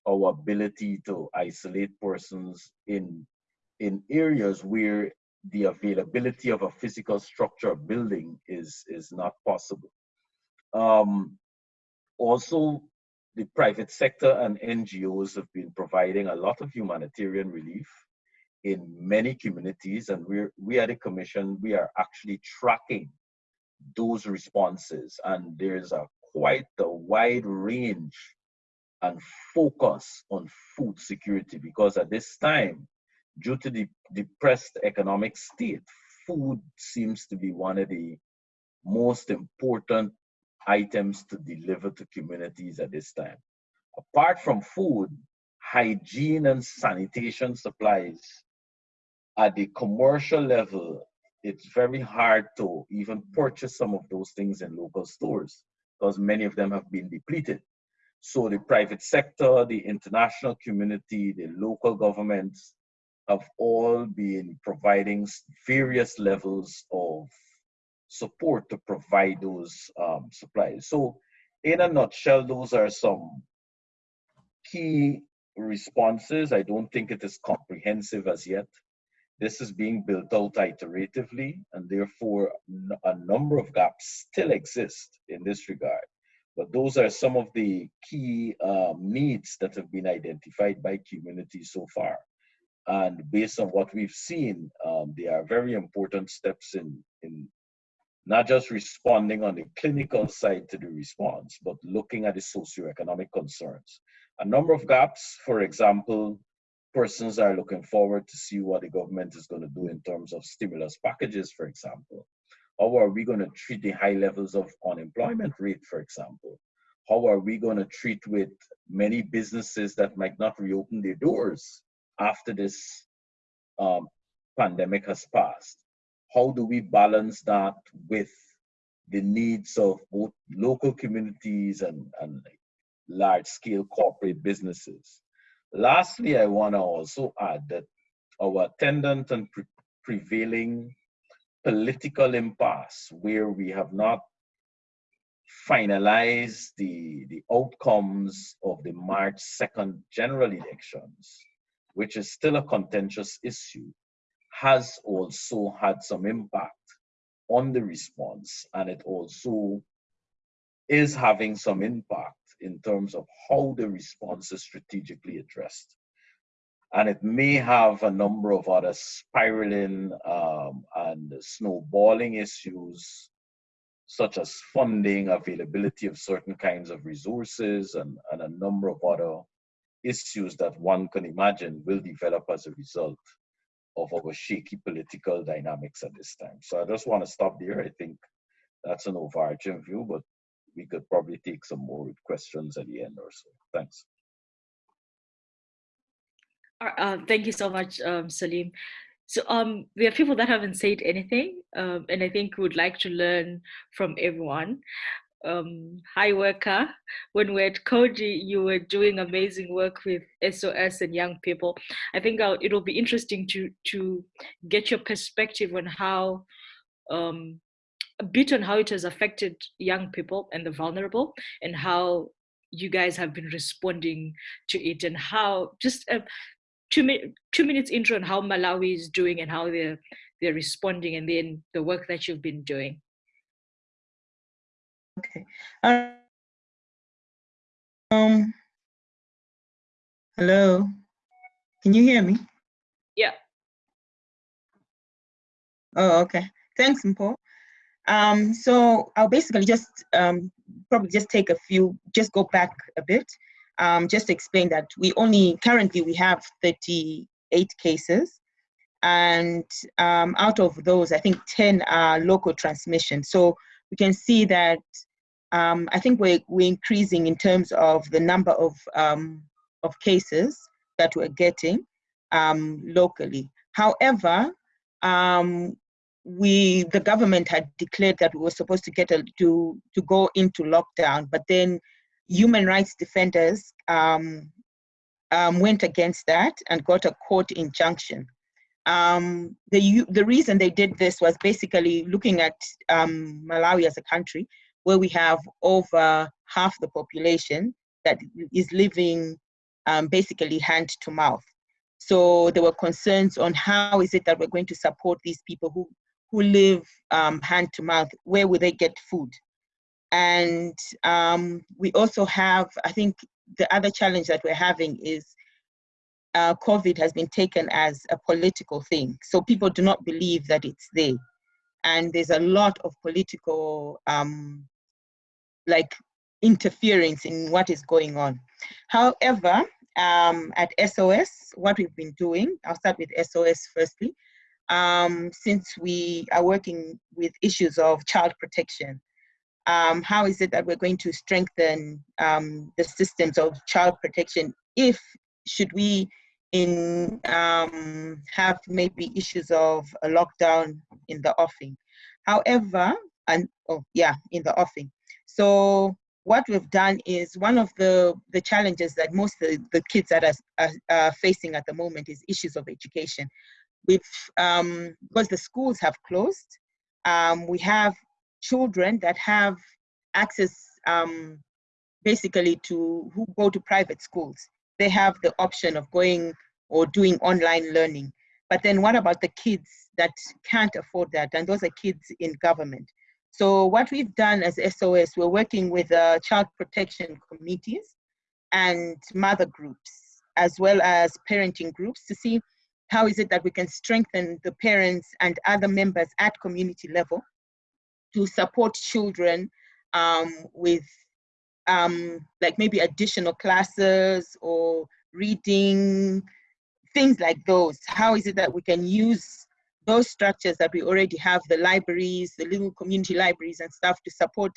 our ability to isolate persons in in areas where the availability of a physical structure building is, is not possible. Um, also, the private sector and NGOs have been providing a lot of humanitarian relief in many communities, and we're, we at the Commission, we are actually tracking those responses, and there's a quite a wide range and focus on food security because at this time, due to the depressed economic state, food seems to be one of the most important items to deliver to communities at this time. Apart from food, hygiene and sanitation supplies at the commercial level, it's very hard to even purchase some of those things in local stores because many of them have been depleted. So the private sector, the international community, the local governments have all been providing various levels of support to provide those um, supplies. So in a nutshell, those are some key responses. I don't think it is comprehensive as yet. This is being built out iteratively, and therefore a number of gaps still exist in this regard. But those are some of the key um, needs that have been identified by communities so far. And based on what we've seen, um, they are very important steps in, in not just responding on the clinical side to the response, but looking at the socioeconomic concerns. A number of gaps, for example, persons are looking forward to see what the government is going to do in terms of stimulus packages, for example. How are we going to treat the high levels of unemployment rate, for example? How are we going to treat with many businesses that might not reopen their doors after this um, pandemic has passed? How do we balance that with the needs of both local communities and, and large scale corporate businesses? Lastly, I want to also add that our attendant and pre prevailing political impasse where we have not finalized the, the outcomes of the March 2nd general elections, which is still a contentious issue, has also had some impact on the response. And it also is having some impact in terms of how the response is strategically addressed. And it may have a number of other spiraling um, and snowballing issues, such as funding, availability of certain kinds of resources, and, and a number of other issues that one can imagine will develop as a result of our shaky political dynamics at this time. So I just want to stop there. I think that's an overarching view, but we could probably take some more questions at the end or so. Thanks. Uh, thank you so much, um, Salim. So um, we have people that haven't said anything, um, and I think would like to learn from everyone. Um, hi, Weka. When we're at Coady, you were doing amazing work with SOS and young people. I think I'll, it'll be interesting to to get your perspective on how um, a bit on how it has affected young people and the vulnerable and how you guys have been responding to it and how just uh, two, mi- two minutes intro on how Malawi is doing and how they're, they're responding and then the work that you've been doing. Okay. Um, hello. Can you hear me? Yeah. Oh, okay. Thanks, Mpo. Um, so I'll basically just um, probably just take a few, just go back a bit, um, just to explain that we only, currently we have 38 cases and um, out of those, I think 10 are local transmission. So we can see that um, I think we're, we're increasing in terms of the number of, um, of cases that we're getting locally. However, um, we the government had declared that we were supposed to get a, to to go into lockdown, but then human rights defenders um, um, went against that and got a court injunction. Um, the the reason they did this was basically looking at um, Malawi as a country where we have over half the population that is living um, basically hand to mouth. So there were concerns on how is it that we're going to support these people who who live um, hand to mouth, where will they get food? And um, we also have, I think the other challenge that we're having is uh, COVID has been taken as a political thing. So people do not believe that it's there. And there's a lot of political, um, like, interference in what is going on. However, um, at SOS, what we've been doing, I'll start with SOS firstly, um, since we are working with issues of child protection. Um, how is it that we're going to strengthen um, the systems of child protection if should we in um, have maybe issues of a lockdown in the offing. However, and oh yeah, in the offing. So what we've done is one of the, the challenges that most of the, kids that are, are, are, facing at the moment is issues of education. Um, because the schools have closed, um, we have children that have access um, basically to who go to private schools. They have the option of going or doing online learning. But then what about the kids that can't afford that? And those are kids in government. So what we've done as SOS, we're working with uh, child protection committees and mother groups, as well as parenting groups to see how is it that we can strengthen the parents and other members at community level to support children um, with um, like maybe additional classes or reading, things like those. How is it that we can use those structures that we already have, the libraries, the little community libraries and stuff to support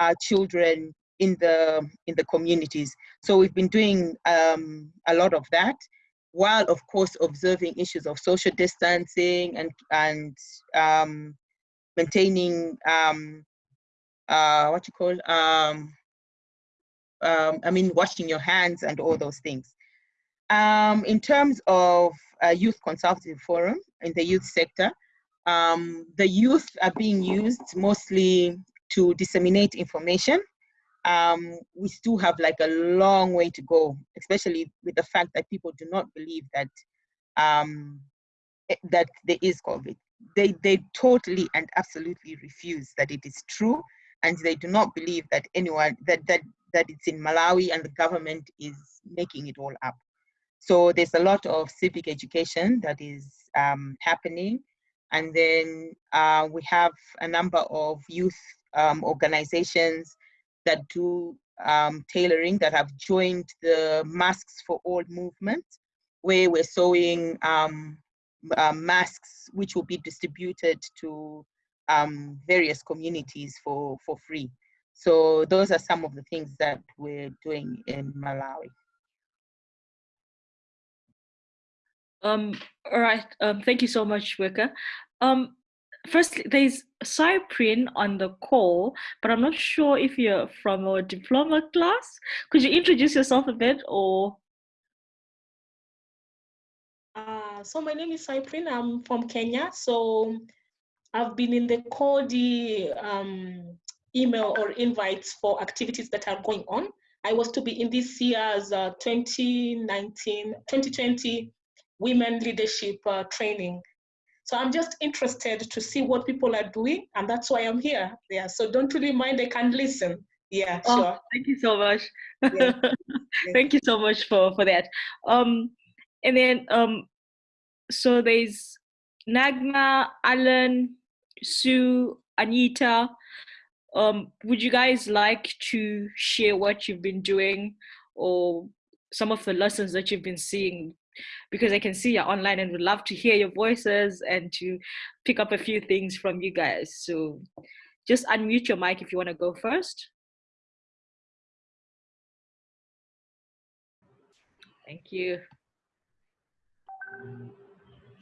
our children in the in the communities. So we've been doing um, a lot of that, while of course observing issues of social distancing and and um, maintaining um, uh, what you call um, um, I mean washing your hands and all those things. Um, in terms of Youth Consultative Forum in the youth sector. Um, the youth are being used mostly to disseminate information. Um, we still have like a long way to go, especially with the fact that people do not believe that um, eh, that there is COVID. They, they totally and absolutely refuse that it is true, and they do not believe that anyone that that that it's in Malawi and the government is making it all up. So there's a lot of civic education that is um, happening. And then uh, we have a number of youth um, organizations that do um, tailoring that have joined the Masks for All movement, where we're sewing um, uh, masks which will be distributed to um, various communities for, for free. So those are some of the things that we're doing in Malawi. Um, all right. Um, thank you so much, Weka. Um, first, there's Cyprian on the call, but I'm not sure if you're from a diploma class. Could you introduce yourself a bit or? Uh, so my name is Cyprian. I'm from Kenya. So I've been in the Coady um, email or invites for activities that are going on. I was to be in this year's uh, 2019, 2020 women leadership uh, training. So I'm just interested to see what people are doing, and that's why I'm here. Yeah, so don't really mind, I can listen. Yeah, oh, sure. Thank you so much. Yeah. thank you so much for, for that. Um, and then, um, so there's Nagma, Alan, Sue, Anita. Um, would you guys like to share what you've been doing or some of the lessons that you've been seeing because I can see you're online and would love to hear your voices and to pick up a few things from you guys. So just unmute your mic if you want to go first. Thank you.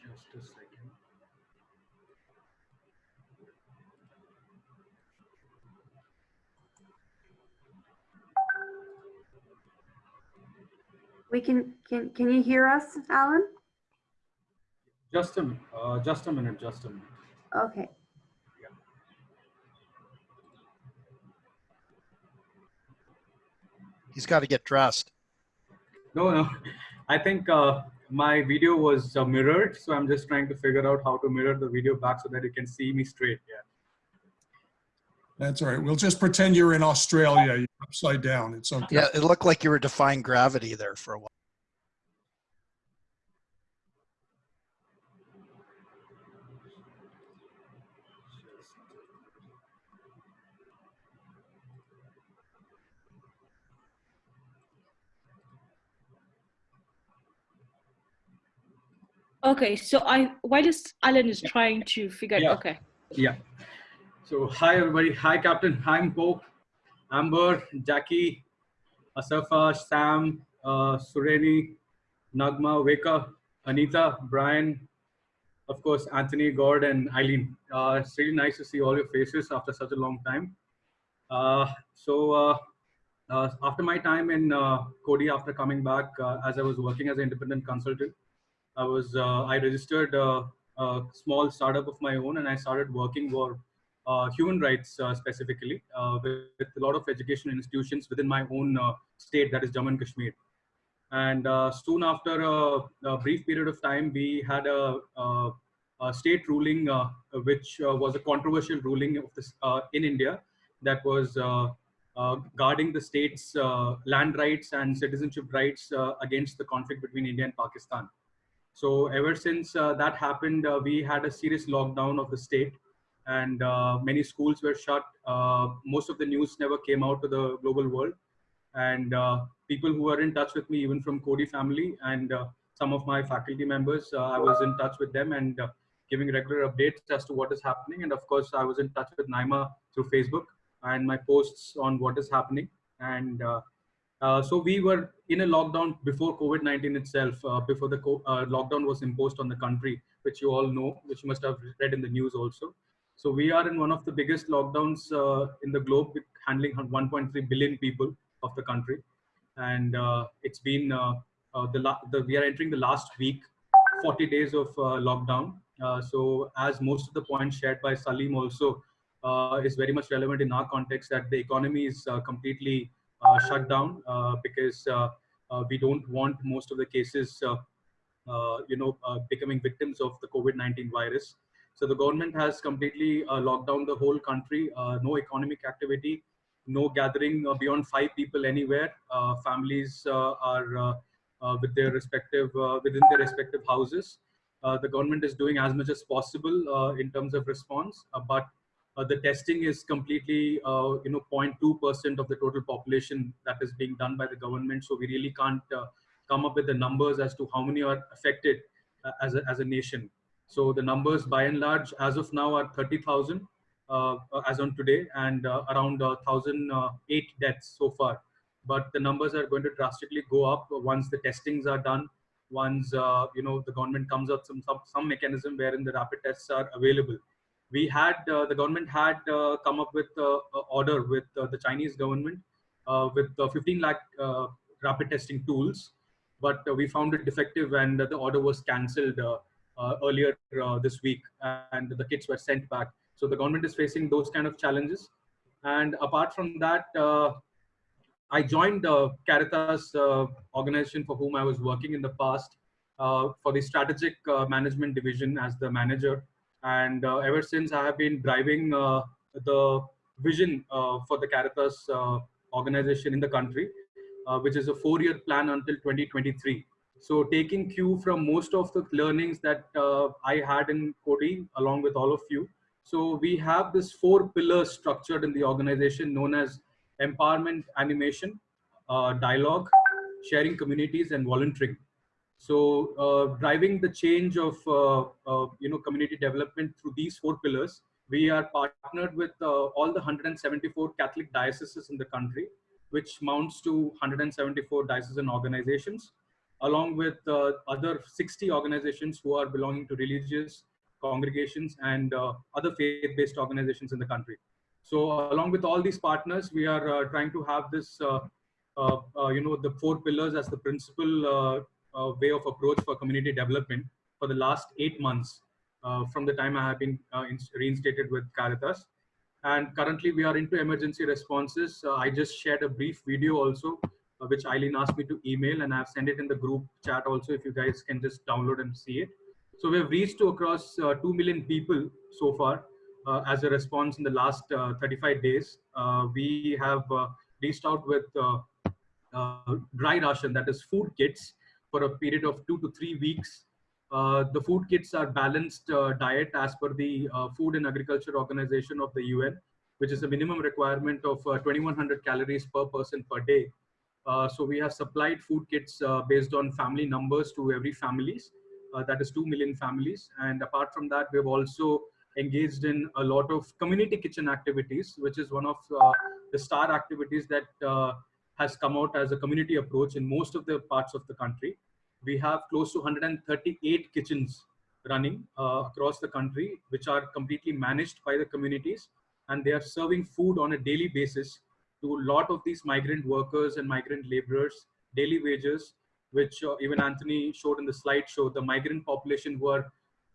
Just a second. We can, can, can you hear us, Alan? Just a, uh, just a minute, just a minute. Okay. Yeah. He's got to get dressed. No, no. I think uh, my video was uh, mirrored, so I'm just trying to figure out how to mirror the video back so that you can see me straight. Yeah. That's all right. We'll just pretend you're in Australia. You're upside down. It's okay. Yeah, it looked like you were defying gravity there for a while. Okay, so I whilst Alan is trying to figure Yeah. okay. Yeah. So hi everybody. Hi Captain. Hi Pope, Amber, Jackie, Asafa, Sam, uh, Sureni, Nagma, Weka, Anita, Brian, of course Anthony, Gord, and Eileen. Uh, it's really nice to see all your faces after such a long time. Uh, so uh, uh, after my time in uh, Coady, after coming back, uh, as I was working as an independent consultant, I was uh, I registered a small startup of my own, and I started working for human rights uh, specifically uh, with, with a lot of education institutions within my own uh, state, that is Jammu and Kashmir. And uh, soon after a, a brief period of time, we had a, a, a state ruling, uh, which uh, was a controversial ruling of this uh, in India, that was uh, uh, guarding the state's uh, land rights and citizenship rights uh, against the conflict between India and Pakistan. So ever since uh, that happened, uh, we had a serious lockdown of the state and uh, many schools were shut. Uh, most of the news never came out to the global world. And uh, people who were in touch with me, even from Coady family and some of my faculty members, I was in touch with them and giving regular updates as to what is happening. And of course, I was in touch with Naima through Facebook and my posts on what is happening. And uh, uh, so we were in a lockdown before COVID-19 itself, uh, before the lockdown was imposed on the country, which you all know, which you must have read in the news also. So we are in one of the biggest lockdowns uh, in the globe, handling 1.3 billion people of the country, and uh, it's been uh, the, the we are entering the last week, 40 days of lockdown. So as most of the points shared by Salim also is very much relevant in our context, that the economy is completely uh, shut down uh, because uh, we don't want most of the cases, you know, becoming victims of the COVID-19 virus. So the government has completely uh, locked down the whole country. Uh, no economic activity, no gathering uh, beyond five people anywhere. Uh, families uh, are with their respective within their respective houses. The government is doing as much as possible in terms of response, but the testing is completely, you know, 0.2% of the total population that is being done by the government. So we really can't come up with the numbers as to how many are affected uh, as, a, as a nation. So the numbers by and large as of now are 30,000 uh, as on today and uh, around uh, 1,008 deaths so far. But the numbers are going to drastically go up once the testings are done, once uh, you know the government comes up some, some some mechanism wherein the rapid tests are available. We had uh, the government had uh, come up with uh, order with uh, the Chinese government uh, with uh, 15 lakh uh, rapid testing tools, but uh, we found it defective and the order was cancelled uh, uh, earlier uh, this week, and the kits were sent back. So the government is facing those kind of challenges. And apart from that, uh, I joined uh, Caritas uh, organization for whom I was working in the past uh, for the strategic uh, management division as the manager. And uh, ever since I have been driving uh, the vision uh, for the Caritas uh, organization in the country, uh, which is a four-year plan until 2023. So taking cue from most of the learnings that uh, I had in Coady, along with all of you. So we have this four pillars structured in the organization known as empowerment animation, uh, dialogue, sharing communities, and volunteering. So uh, driving the change of uh, uh, you know community development through these four pillars, we are partnered with uh, all the 174 Catholic dioceses in the country, which mounts to 174 diocesan organizations, along with uh, other 60 organizations who are belonging to religious congregations and uh, other faith-based organizations in the country. So along with all these partners, we are uh, trying to have this, uh, uh, uh, you know, the four pillars as the principal uh, uh, way of approach for community development for the last eight months uh, from the time I have been uh, ins- reinstated with Caritas. And currently we are into emergency responses. Uh, I just shared a brief video also, uh, which Eileen asked me to email and I've sent it in the group chat also if you guys can just download and see it. So we have reached to across uh, 2 million people so far uh, as a response in the last uh, 35 days. Uh, we have uh, reached out with uh, uh, dry ration, that is food kits, for a period of two to three weeks. Uh, the food kits are balanced uh, diet as per the uh, Food and Agriculture Organization of the UN, which is a minimum requirement of uh, 2100 calories per person per day. Uh, so we have supplied food kits uh, based on family numbers to every families. uh, that is 2 million families. And apart from that, we've also engaged in a lot of community kitchen activities, which is one of uh, the star activities that uh, has come out as a community approach in most of the parts of the country. We have close to 138 kitchens running uh, across the country, which are completely managed by the communities. And they are serving food on a daily basis to a lot of these migrant workers and migrant laborers, daily wages, which uh, even Anthony showed in the slideshow, the migrant population who are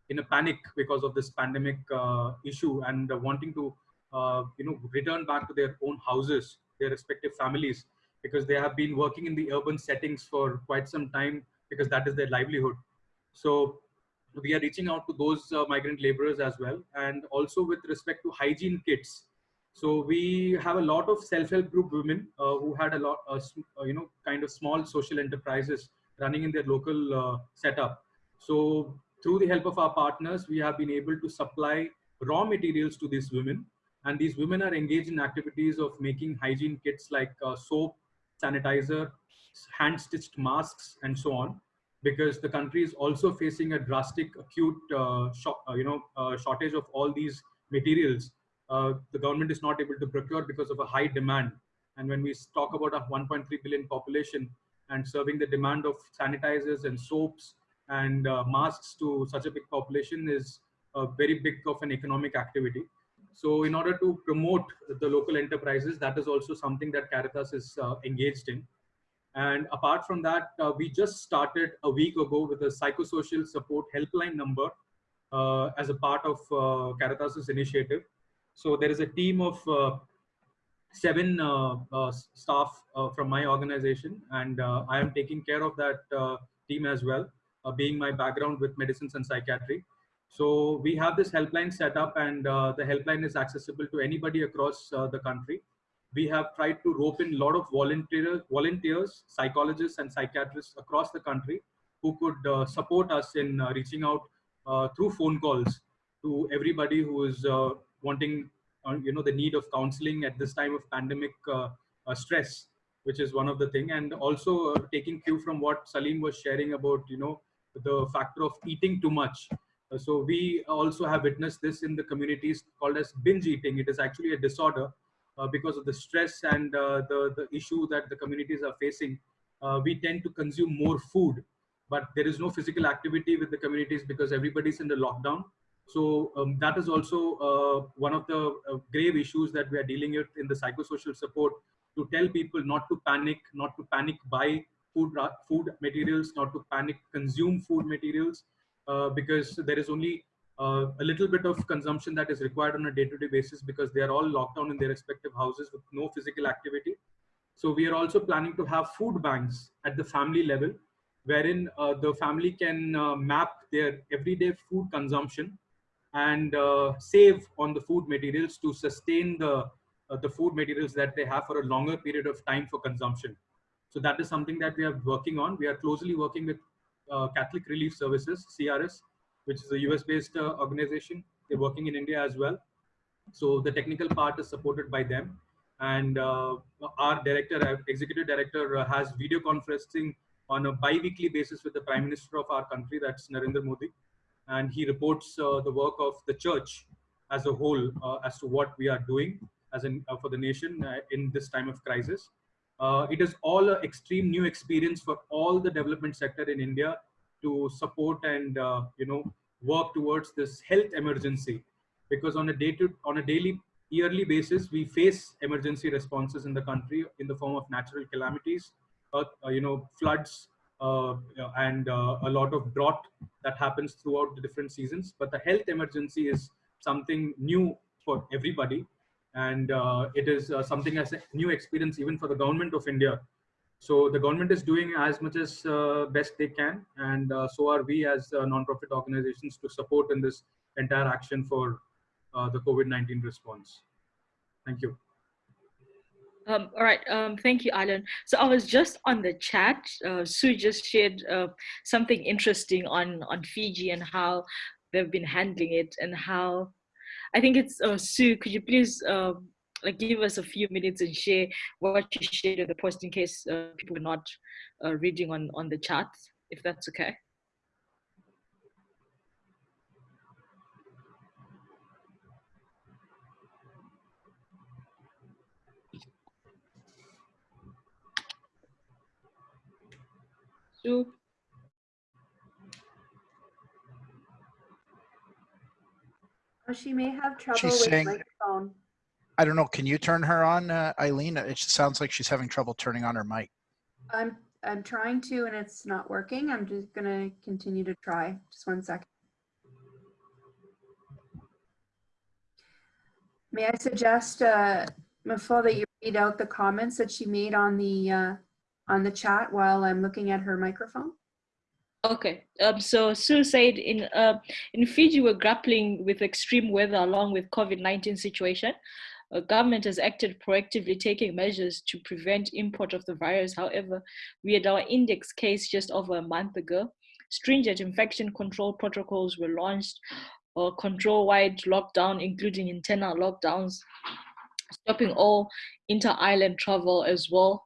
in a panic because of this pandemic uh, issue and uh, wanting to, uh, you know, return back to their own houses, their respective families, because they have been working in the urban settings for quite some time because that is their livelihood. So we are reaching out to those uh, migrant laborers as well. And also with respect to hygiene kits. So we have a lot of self-help group women uh, who had a lot, uh, you know, kind of small social enterprises running in their local setup. So through the help of our partners, we have been able to supply raw materials to these women. And these women are engaged in activities of making hygiene kits like uh, soap, sanitizer, hand-stitched masks, and so on. Because the country is also facing a drastic, acute, uh, uh, you know, uh, shortage of all these materials. Uh, the government is not able to procure because of a high demand. And when we talk about a 1.3 billion population and serving the demand of sanitizers and soaps and uh, masks to such a big population is a very big of an economic activity. So in order to promote the local enterprises, that is also something that Caritas is uh, engaged in. And apart from that, uh, we just started a week ago with a psychosocial support helpline number uh, as a part of uh, Caritas's initiative. So there is a team of uh, seven staff from my organization, and I am taking care of that team as well uh, being my background with medicines and psychiatry. So we have this helpline set up and uh, the helpline is accessible to anybody across uh, the country. We have tried to rope in a lot of volunteers, volunteers, psychologists and psychiatrists across the country who could uh, support us in uh, reaching out uh, through phone calls to everybody who is wanting, you know, the need of counseling at this time of pandemic stress, which is one of the thing. And also taking cue from what Salim was sharing about, you know, the factor of eating too much. Uh, so we also have witnessed this in the communities called as binge eating. It is actually a disorder uh, because of the stress and uh, the, the issue that the communities are facing. Uh, we tend to consume more food, but there is no physical activity with the communities because everybody's in the lockdown. So um, that is also uh, one of the uh, grave issues that we are dealing with in the psychosocial support to tell people not to panic, not to panic buy food, food materials, not to panic consume food materials, uh, because there is only uh, a little bit of consumption that is required on a day-to-day -day basis because they are all locked down in their respective houses with no physical activity. So we are also planning to have food banks at the family level, wherein uh, the family can uh, map their everyday food consumption and uh, save on the food materials to sustain the uh, the food materials that they have for a longer period of time for consumption. So that is something that we are working on. We are closely working with uh, Catholic Relief Services, CRS, which is a US-based organization. They're working in India as well. So the technical part is supported by them. And uh, our director, executive director, uh, has video conferencing on a bi-weekly basis with the Prime Minister of our country, that's Narendra Modi. And he reports uh, the work of the church as a whole as to what we are doing as in, for the nation in this time of crisis. Uh, it is all an extreme new experience for all the development sector in India to support and uh, you know work towards this health emergency because on a day to on a daily yearly basis we face emergency responses in the country in the form of natural calamities uh, you know floods uh, and uh, a lot of drought that happens throughout the different seasons but the health emergency is something new for everybody and uh, it is uh, something as a new experience even for the government of India. So the government is doing as much as uh, best they can, and uh, so are we as uh, non-profit organizations to support in this entire action for uh, the COVID-19 response. Thank you. Um, all right, um, thank you, Alan. So I was just on the chat. Sue just shared something interesting on on Fiji and how they've been handling it and how I think it's uh, Sue. Could you please uh, like give us a few minutes and share what you shared in the post in case uh, people are not uh, reading on on the chat, if that's okay. Sue? Oh, she may have trouble She's with saying- microphone. I don't know. Can you turn her on, uh, Eileen? It just sounds like she's having trouble turning on her mic. I'm, I'm trying to and it's not working. I'm just gonna continue to try. Just one second. May I suggest, uh, Mafo, that you read out the comments that she made on the, uh, on the chat while I'm looking at her microphone? Okay, um, so Sue said in uh, in Fiji we're grappling with extreme weather along with COVID-19 situation. Uh, government has acted proactively, taking measures to prevent import of the virus. However, we had our index case just over a month ago. Stringent infection control protocols were launched, uh, control-wide lockdown, including internal lockdowns, stopping all inter-island travel as well.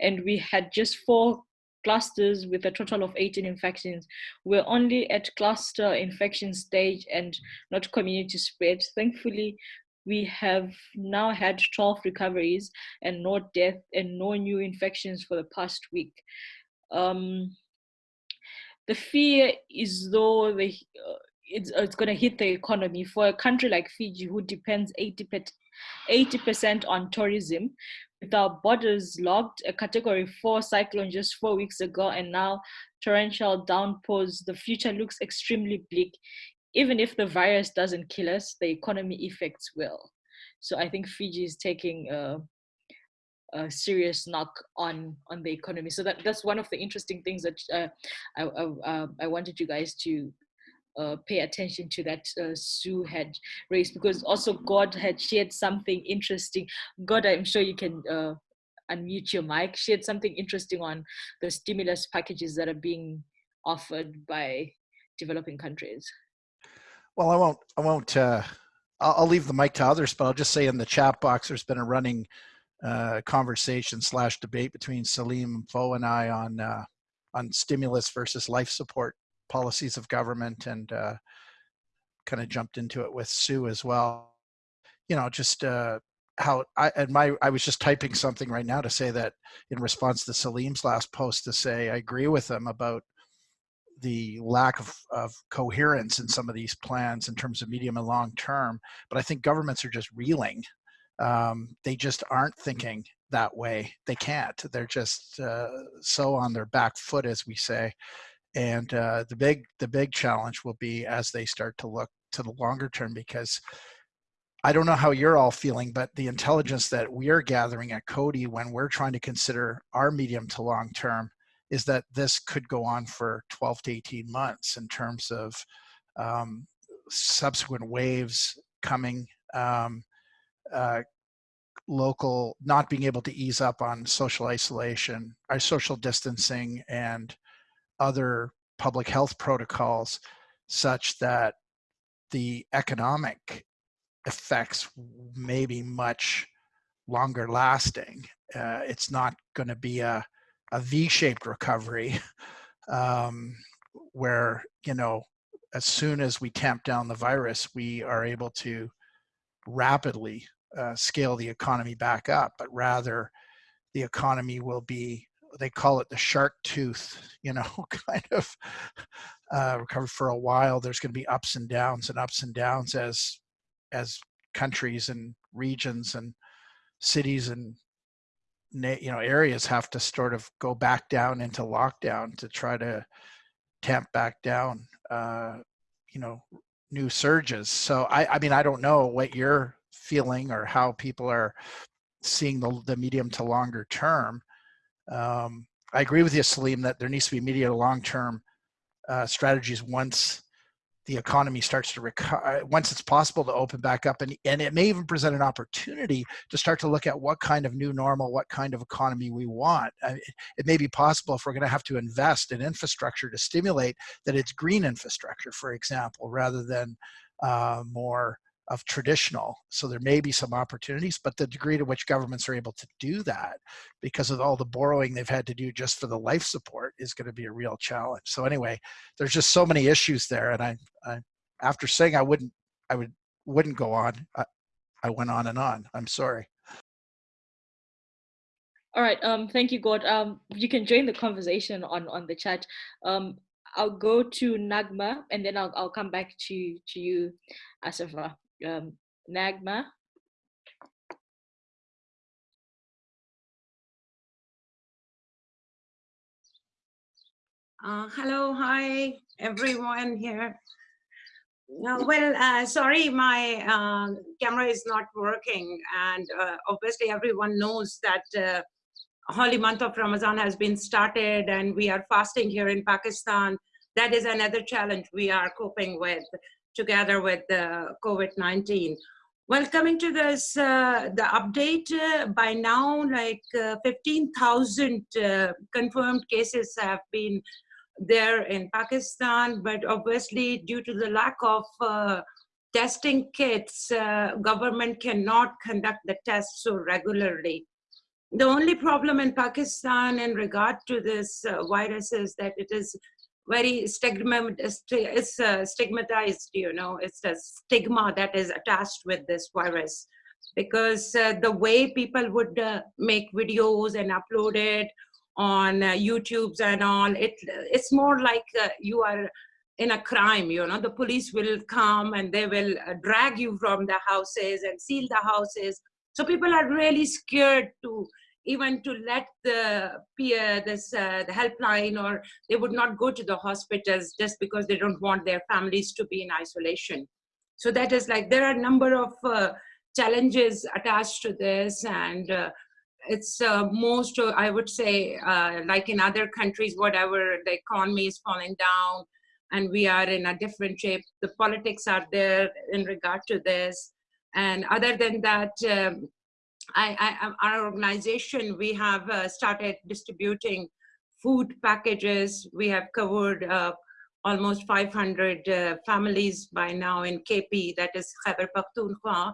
And we had just four clusters with a total of 18 infections. We're only at cluster infection stage and not community spread. Thankfully, we have now had 12 recoveries and no death and no new infections for the past week. Um, the fear is though the, uh, it's, it's going to hit the economy for a country like Fiji who depends 80 80% on tourism with our borders locked, a category four cyclone just four weeks ago, and now torrential downpours, the future looks extremely bleak. Even if the virus doesn't kill us, the economy effects will. So I think Fiji is taking a, a serious knock on on the economy. So that that's one of the interesting things that uh, I, I, I wanted you guys to uh, pay attention to that uh, Sue had raised because also Gord had shared something interesting. Gord, I'm sure you can uh, unmute your mic, shared something interesting on the stimulus packages that are being offered by developing countries. Well, I won't. I won't. Uh, I'll, I'll leave the mic to others, but I'll just say in the chat box, there's been a running uh, conversation slash debate between Salim Foe and I on uh, on stimulus versus life support policies of government and uh, kind of jumped into it with Sue as well. You know, just uh, how I and my I was just typing something right now to say that in response to Salim's last post to say I agree with him about the lack of, of coherence in some of these plans in terms of medium and long term. But I think governments are just reeling. Um, they just aren't thinking that way. They can't. They're just uh, so on their back foot, as we say and uh, the big the big challenge will be as they start to look to the longer term because I don't know how you're all feeling, but the intelligence that we're gathering at Coady when we're trying to consider our medium to long term is that this could go on for 12 to 18 months in terms of um, subsequent waves coming, um, uh, local not being able to ease up on social isolation, our social distancing, and other public health protocols such that the economic effects may be much longer lasting. Uh, it's not going to be a, a V-shaped recovery um, where, you know, as soon as we tamp down the virus, we are able to rapidly uh, scale the economy back up, but rather the economy will be they call it the shark tooth, you know, kind of uh, recover for a while. There's going to be ups and downs and ups and downs as as countries and regions and cities and you know areas have to sort of go back down into lockdown to try to tamp back down uh, you know new surges. So I I mean I don't know what you're feeling or how people are seeing the the medium to longer term um, I agree with you, Salim, that there needs to be immediate long-term uh, strategies once the economy starts to recover, uh, once it's possible to open back up. And, and it may even present an opportunity to start to look at what kind of new normal, what kind of economy we want. I mean, it may be possible if we're going to have to invest in infrastructure to stimulate that it's green infrastructure, for example, rather than uh, more of traditional. So there may be some opportunities, but the degree to which governments are able to do that because of all the borrowing they've had to do just for the life support is going to be a real challenge. So anyway, there's just so many issues there. And I, I after saying I wouldn't, I would, wouldn't go on, I, I went on and on. I'm sorry. All right. Um, thank you, Gord. Um, you can join the conversation on on the chat. Um, I'll go to Nagma and then I'll I'll come back to to you, Asafa. Um, Nagma. Uh, hello, hi, everyone here. Uh, well, uh, sorry, my uh, camera is not working. And uh, obviously everyone knows that uh, holy month of Ramadan has been started and we are fasting here in Pakistan. That is another challenge we are coping with together with the COVID-19. Well, coming to this, uh, the update uh, by now, like uh, 15,000 uh, confirmed cases have been there in Pakistan, but obviously due to the lack of uh, testing kits, uh, government cannot conduct the tests so regularly. The only problem in Pakistan in regard to this virus is that it is very uh, stigmatized, you know, it's a stigma that is attached with this virus because uh, the way people would uh, make videos and upload it on uh, YouTubes and all, it, it's more like uh, you are in a crime, you know, the police will come and they will uh, drag you from the houses and seal the houses. So people are really scared to even to let the peer this uh, the helpline or they would not go to the hospitals just because they don't want their families to be in isolation. So that is like there are a number of uh, challenges attached to this and uh, it's uh, most i would say uh, like in other countries whatever the economy is falling down and we are in a different shape. The politics are there in regard to this. And other than that um, I, I, our organization, we have uh, started distributing food packages. We have covered uh, almost 500 uh, families by now in KP, that is Khyber Pakhtunkhwa.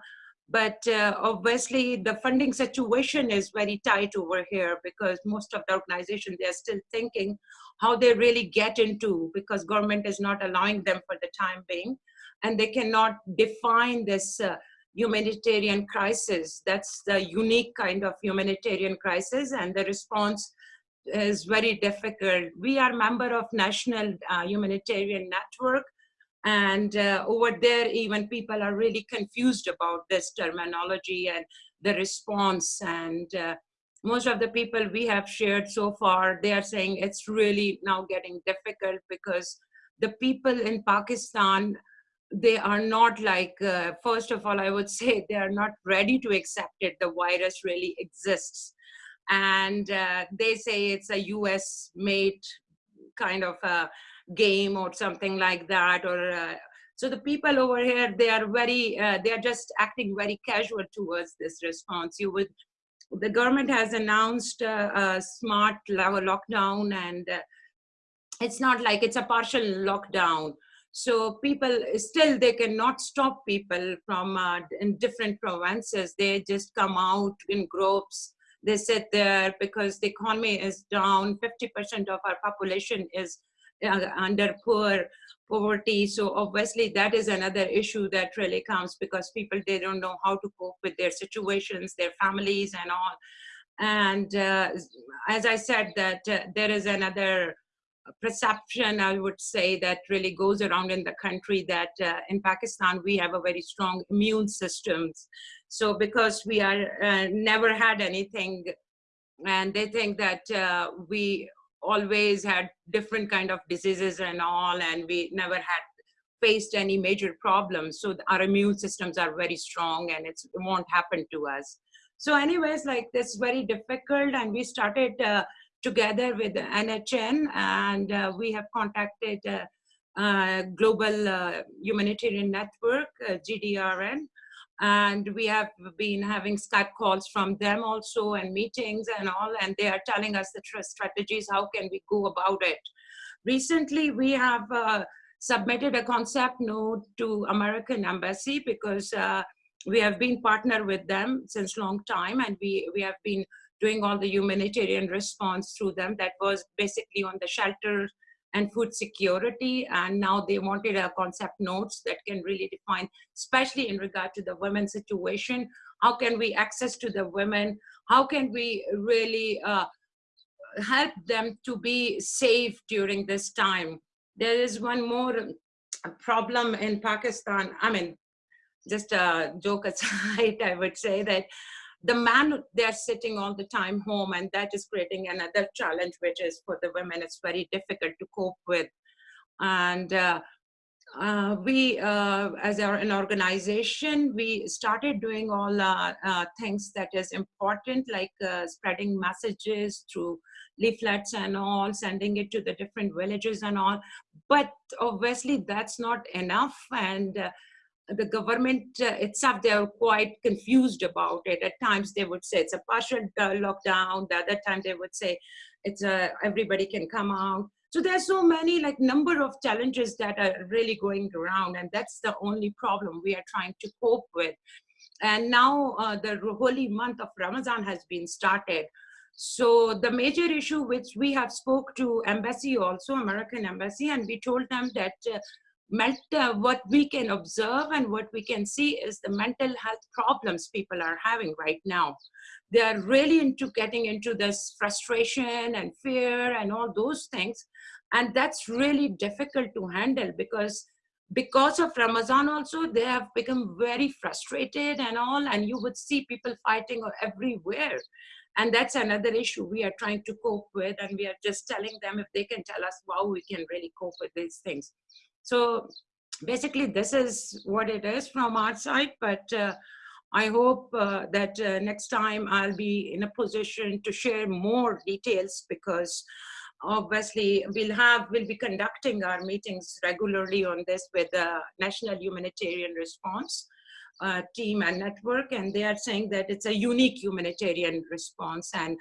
But uh, obviously the funding situation is very tight over here because most of the organization, they're still thinking how they really get into because government is not allowing them for the time being. And they cannot define this uh, humanitarian crisis. That's the unique kind of humanitarian crisis and the response is very difficult. We are member of National uh, Humanitarian Network and uh, over there even people are really confused about this terminology and the response and uh, most of the people we have shared so far, they are saying it's really now getting difficult because the people in Pakistan they are not like, uh, first of all, I would say they are not ready to accept it. The virus really exists. And uh, they say it's a US made kind of a game or something like that. Or uh, So the people over here, they are very, uh, they are just acting very casual towards this response. You would, the government has announced a smart lockdown and uh, it's not like it's a partial lockdown so people still, they cannot stop people from uh, in different provinces. They just come out in groups. They sit there because the economy is down. 50% of our population is uh, under poor poverty. So obviously that is another issue that really comes because people, they don't know how to cope with their situations, their families and all. And uh, as I said that uh, there is another perception, I would say, that really goes around in the country that uh, in Pakistan, we have a very strong immune systems. So because we are uh, never had anything, and they think that uh, we always had different kind of diseases and all, and we never had faced any major problems. So our immune systems are very strong and it won't happen to us. So anyways, like this very difficult and we started uh, together with NHN and uh, we have contacted uh, uh, Global Humanitarian Network, GDRN, and we have been having Skype calls from them also and meetings and all, and they are telling us the strategies, how can we go about it. Recently, we have uh, submitted a concept note to American Embassy because uh, we have been partner with them since long time and we, we have been doing all the humanitarian response through them that was basically on the shelter and food security. And now they wanted a concept notes that can really define, especially in regard to the women's situation, How can we access to the women? How can we really uh, help them to be safe during this time? There is one more problem in Pakistan. I mean, just a joke aside, I would say that the man they're sitting all the time home and that is creating another challenge which is for the women it's very difficult to cope with. And uh, uh, we uh, as our, an organization we started doing all uh, uh, things that is important like uh, spreading messages through leaflets and all sending it to the different villages and all. But obviously that's not enough and the government uh, itself, they are quite confused about it. At times they would say it's a partial uh, lockdown. The other time they would say it's a, everybody can come out. So there's so many like number of challenges that are really going around and that's the only problem we are trying to cope with. And now uh, the holy month of Ramadan has been started. So the major issue which we have spoke to embassy also, American embassy, and we told them that uh, mental, uh, what we can observe and what we can see is the mental health problems people are having right now. They are really into getting into this frustration and fear and all those things. And that's really difficult to handle because because of Ramadan also, they have become very frustrated and all, and you would see people fighting everywhere. And that's another issue we are trying to cope with, and we are just telling them if they can tell us how we can really cope with these things. So basically this is what it is from our side, but uh, I hope uh, that uh, next time I'll be in a position to share more details because obviously we'll have, we'll be conducting our meetings regularly on this with the National Humanitarian Response uh, team and network and they are saying that it's a unique humanitarian response and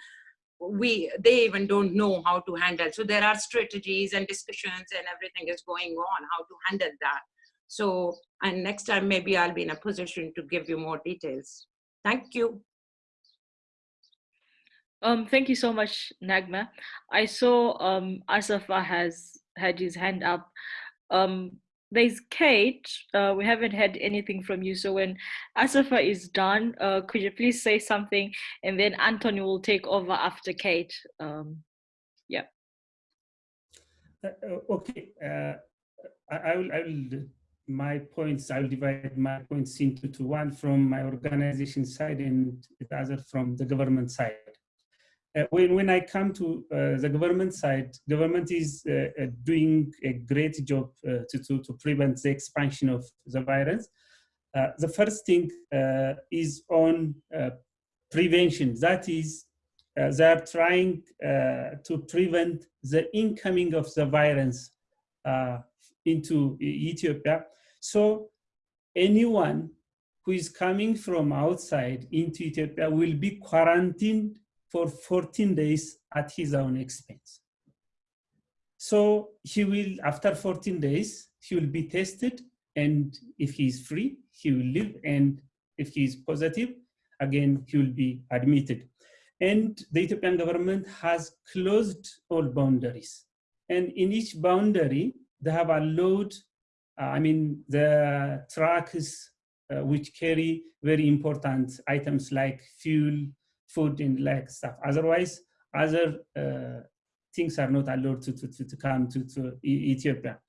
we they even don't know how to handle. So there are strategies and discussions and everything is going on how to handle that. So and next time maybe i'll be in a position to give you more details. Thank you. Um thank you so much nagma. I saw um asafa has had his hand up. Um there's Kate. Uh, we haven't had anything from you. So when Asafa is done, uh, could you please say something? And then Anthony will take over after Kate. Um, yeah. Uh, uh okay. Uh, I, I, will, I will, my points, I will divide my points into two, one from my organization side and the other from the government side. Uh, when, when I come to uh, the government side, government is uh, uh doing a great job uh, to, to, to, prevent the expansion of the virus. Uh, the first thing is on prevention. That is, they are trying to prevent the incoming of the virus into Ethiopia. So anyone who is coming from outside into Ethiopia will be quarantined for 14 days at his own expense. So he will, after 14 days, he will be tested and if he is free, he will live and if he is positive, again, he will be admitted. And the Ethiopian government has closed all boundaries. And in each boundary, they have allowed, uh, I mean, the trucks uh, which carry very important items like fuel, food and like stuff. Otherwise, other uh, things are not allowed to, to, to, come to, to Ethiopia.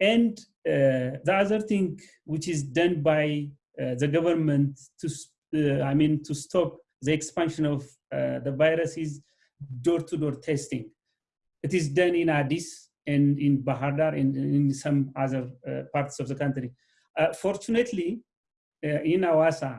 And uh, the other thing which is done by uh, the government to, uh, I mean, to stop the expansion of uh, the virus is door-to-door -door testing. It is done in Addis and in Bahar and in some other uh, parts of the country. fortunately, in Awasa,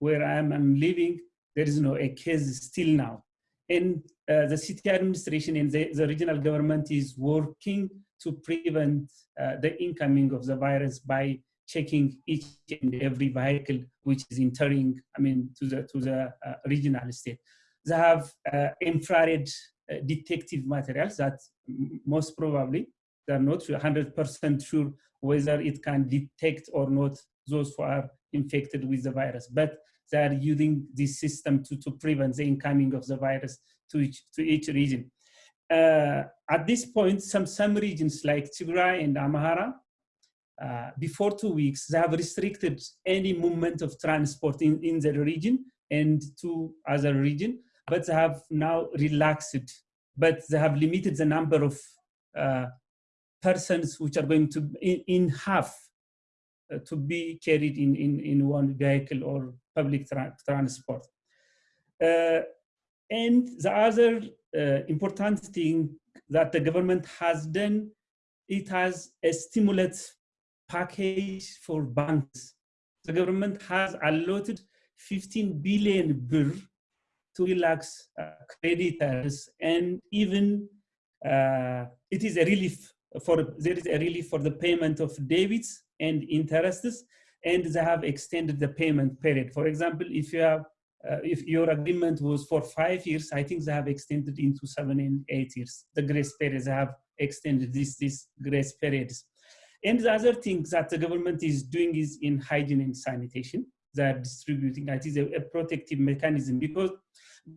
where I'm, I'm living, there is no a case still now. And uh, the city administration and the, the, regional government is working to prevent uh, the incoming of the virus by checking each and every vehicle which is entering, I mean, to the, to the uh, regional state. They have uh, infrared uh, detective materials that most probably they're not 100% sure whether it can detect or not those who are infected with the virus. But they are using this system to, to prevent the incoming of the virus to each, to each region. Uh, at this point, some, some regions like Tigray and Amhara uh, before two weeks, they have restricted any movement of transport in, in the region and to other region, but they have now relaxed. But they have limited the number of uh, persons which are going to in, in half uh, to be carried in, in, in one vehicle or public tra transport. Uh, and the other uh, important thing that the government has done, it has a stimulus package for banks. The government has allotted 15 billion birr to relax uh, creditors and even uh, it is a relief for there is a relief for the payment of debits and interests and they have extended the payment period. For example, if you have uh, if your agreement was for five years, I think they have extended into seven and eight years. The grace periods have extended this, this grace periods. And the other thing that the government is doing is in hygiene and sanitation. They are distributing, that is a, a protective mechanism because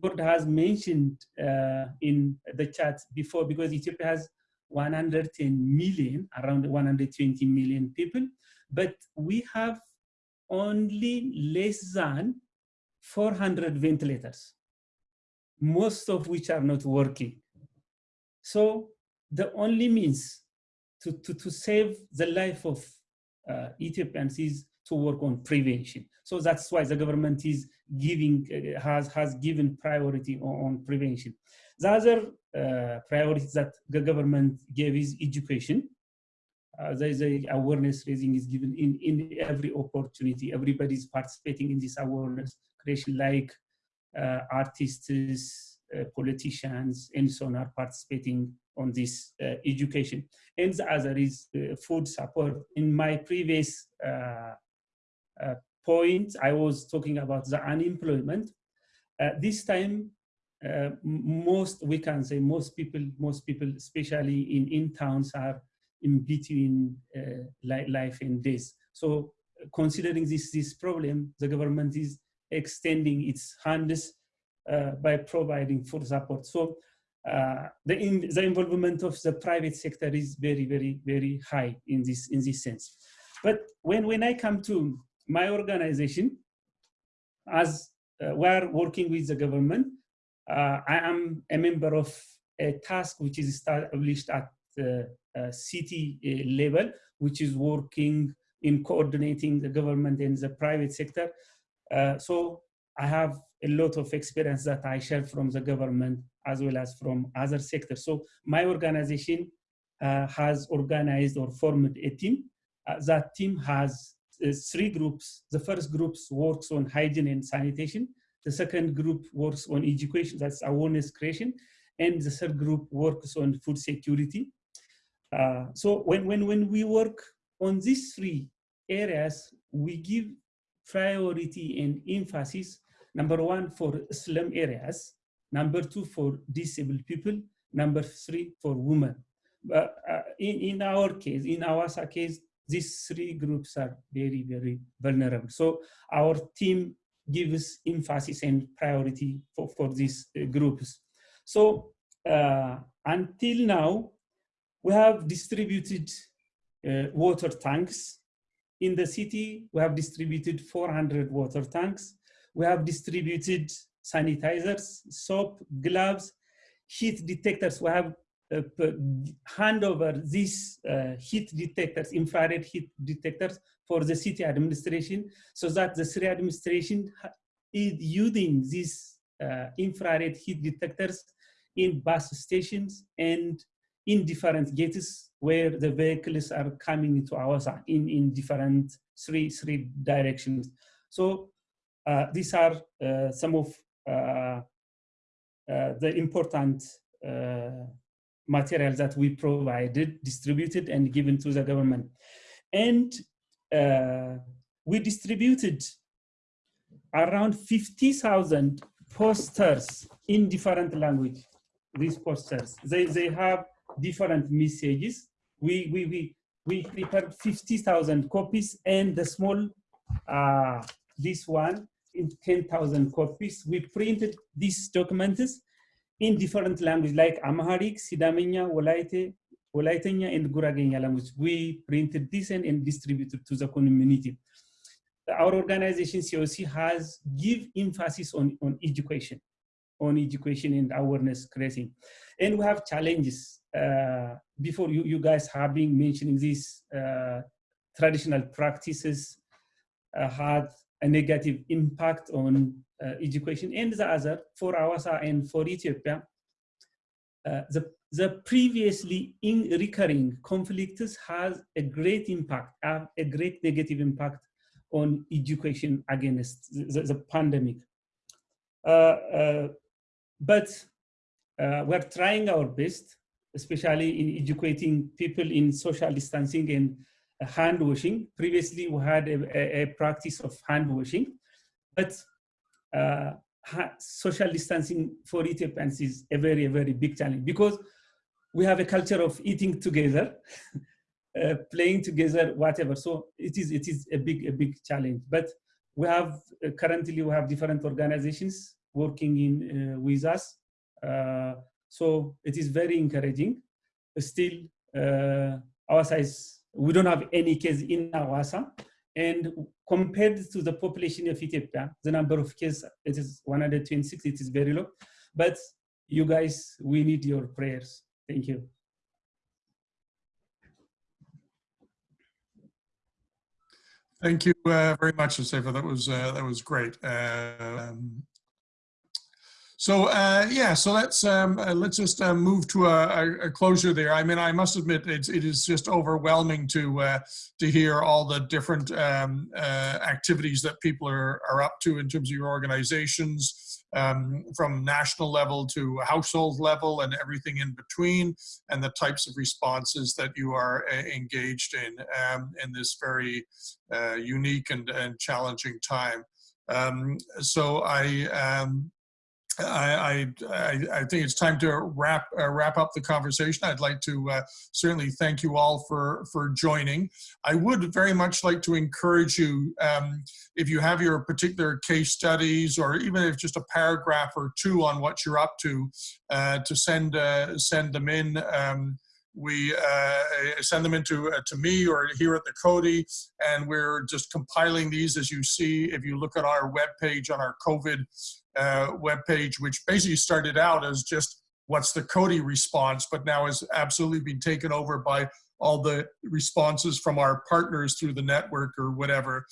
Gord has mentioned uh, in the chat before, because Ethiopia has 110 million, around 120 million people, but we have only less than 400 ventilators, most of which are not working. So the only means to, to, to save the life of uh, Ethiopians is to work on prevention. So that's why the government is giving, uh, has, has given priority on, on prevention. The other uh, priority that the government gave is education. Uh, there is a awareness raising is given in, in every opportunity. Everybody is participating in this awareness creation like uh, artists, uh, politicians, and so on are participating on this uh, education. And the other is uh, food support. In my previous uh, point, I was talking about the unemployment. this time, most, we can say most people, most people, especially in, in towns are in between life and death. So considering this, this problem, the government is extending its hands uh, by providing food support. So uh, the, in, the involvement of the private sector is very, very, very high in this, in this sense. But when, when I come to my organization, as uh, we're working with the government, uh, I am a member of a task which is established at uh, city uh, level, which is working in coordinating the government and the private sector uh, so I have a lot of experience that I share from the government as well as from other sectors. So my organization uh, has organized or formed a team. Uh, that team has uh, three groups. The first group works on hygiene and sanitation. The second group works on education, that's awareness creation. And the third group works on food security. Uh, so when, when, when we work on these three areas, we give priority and emphasis, number one, for slum areas, number two, for disabled people, number three, for women. But uh, in, in our case, in our case, these three groups are very, very vulnerable. So our team gives emphasis and priority for, for these uh, groups. So uh, until now, we have distributed uh, water tanks in the city, we have distributed 400 water tanks. We have distributed sanitizers, soap, gloves, heat detectors. We have uh, hand over these uh, heat detectors, infrared heat detectors for the city administration so that the city administration is using these uh, infrared heat detectors in bus stations and in different gates where the vehicles are coming into our side in, in different three, three directions. So uh, these are uh, some of uh, uh the important uh, materials that we provided, distributed and given to the government. And uh, we distributed around 50,000 posters in different language, these posters. They, they have different messages we, we, we, we prepared 50,000 copies and the small, uh, this one in 10,000 copies. We printed these documents in different languages like Amharic, Sidamenya, Wolaite, Walaitanya and Guragenya language. We printed this and, and distributed to the community. Our organization COC has give emphasis on, on education, on education and awareness creating. And we have challenges. Uh, before you, you guys have been mentioning these uh, traditional practices uh, had a negative impact on uh, education and the other for Awasa and for Ethiopia. Uh, the, the previously in recurring conflicts has a great impact, uh, a great negative impact on education against the, the pandemic. But we're trying our best, especially in educating people in social distancing and hand washing. Previously, we had a, a, a practice of hand washing, but uh, social distancing for Ethiopians is a very, very big challenge because we have a culture of eating together, uh, playing together, whatever. So it is, it is a big, a big challenge. But we have uh, currently we have different organizations working in uh, with us. Uh, so it is very encouraging. Still, uh, our size we don't have any case in Awasa. And compared to the population of Ethiopia, the number of cases, it is 126, it is very low. But you guys, we need your prayers. Thank you. Thank you uh, very much, Josefa. That was uh, that was great. Uh, um, so uh, yeah, so let's um, uh, let's just uh, move to a, a, closure there. I mean, I must admit, it's, it is just overwhelming to uh, to hear all the different um, uh, activities that people are are up to in terms of your organizations, um, from national level to household level, and everything in between, and the types of responses that you are uh, engaged in um, in this very unique and, and challenging time. Um, so I. I, I, I, think it's time to wrap uh, wrap up the conversation. I'd like to uh, certainly thank you all for for joining. I would very much like to encourage you, um, if you have your particular case studies, or even if just a paragraph or two on what you're up to, uh, to send uh, send them in. Um, we uh, send them into uh, to me or here at the Coady, and we're just compiling these as you see. If you look at our webpage on our COVID uh, webpage, which basically started out as just what's the Coady response, but now has absolutely been taken over by all the responses from our partners through the network or whatever.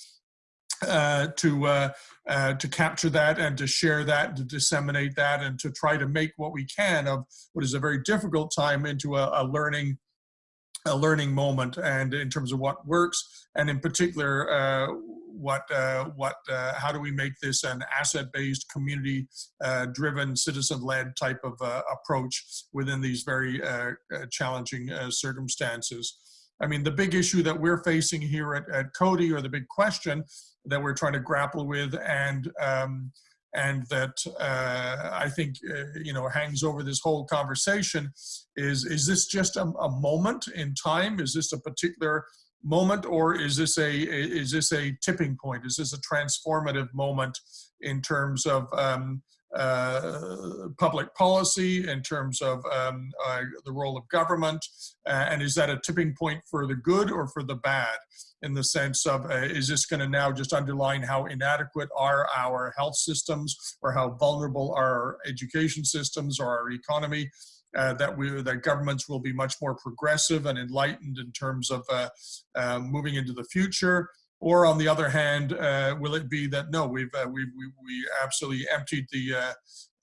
Uh, to uh, uh, to capture that and to share that, to disseminate that, and to try to make what we can of what is a very difficult time into a, a learning a learning moment, and in terms of what works, and in particular uh, what uh, what uh, how do we make this an asset-based, community-driven, citizen-led type of uh, approach within these very uh, uh, challenging circumstances. I mean, the big issue that we're facing here at, at Coady, or the big question that we're trying to grapple with, and um, and that uh, I think uh, you know hangs over this whole conversation is is this just a, a, moment in time? Is this a particular moment or is this a is this a tipping point? Is this a transformative moment in terms of um, uh, public policy in terms of um, uh, the role of government? Uh, and is that a tipping point for the good or for the bad in the sense of uh, is this going to now just underline how inadequate are our health systems or how vulnerable are our education systems or our economy uh, that we that governments will be much more progressive and enlightened in terms of uh, uh, moving into the future. Or on the other hand uh, will it be that no we've uh, we, we, we absolutely emptied the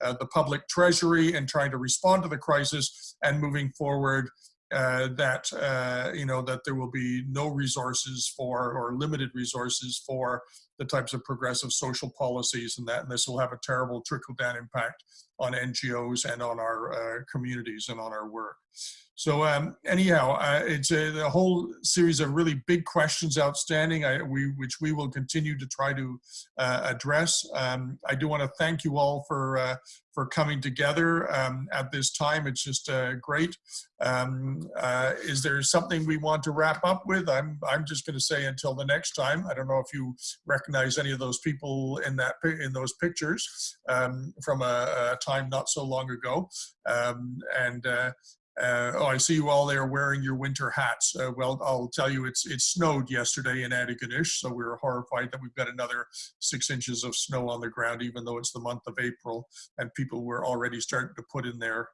uh, the public treasury and trying to respond to the crisis and moving forward that you know that there will be no resources for or limited resources for the types of progressive social policies and that and this will have a terrible trickle down impact on NGOs and on our uh, communities and on our work. So um, anyhow, uh, it's a, whole series of really big questions outstanding, I, we, which we will continue to try to uh, address. Um, I do want to thank you all for uh, for coming together um, at this time. It's just uh, great. Um, uh, is there something we want to wrap up with? I'm I'm just going to say until the next time. I don't know if you recognize any of those people in that in those pictures um, from a, a, time not so long ago, um, and. Uh, uh, oh, I see you all there wearing your winter hats. Uh, well, I'll tell you, it's it snowed yesterday in Antigonish, so we were horrified that we've got another six inches of snow on the ground, even though it's the month of April, and people were already starting to put in their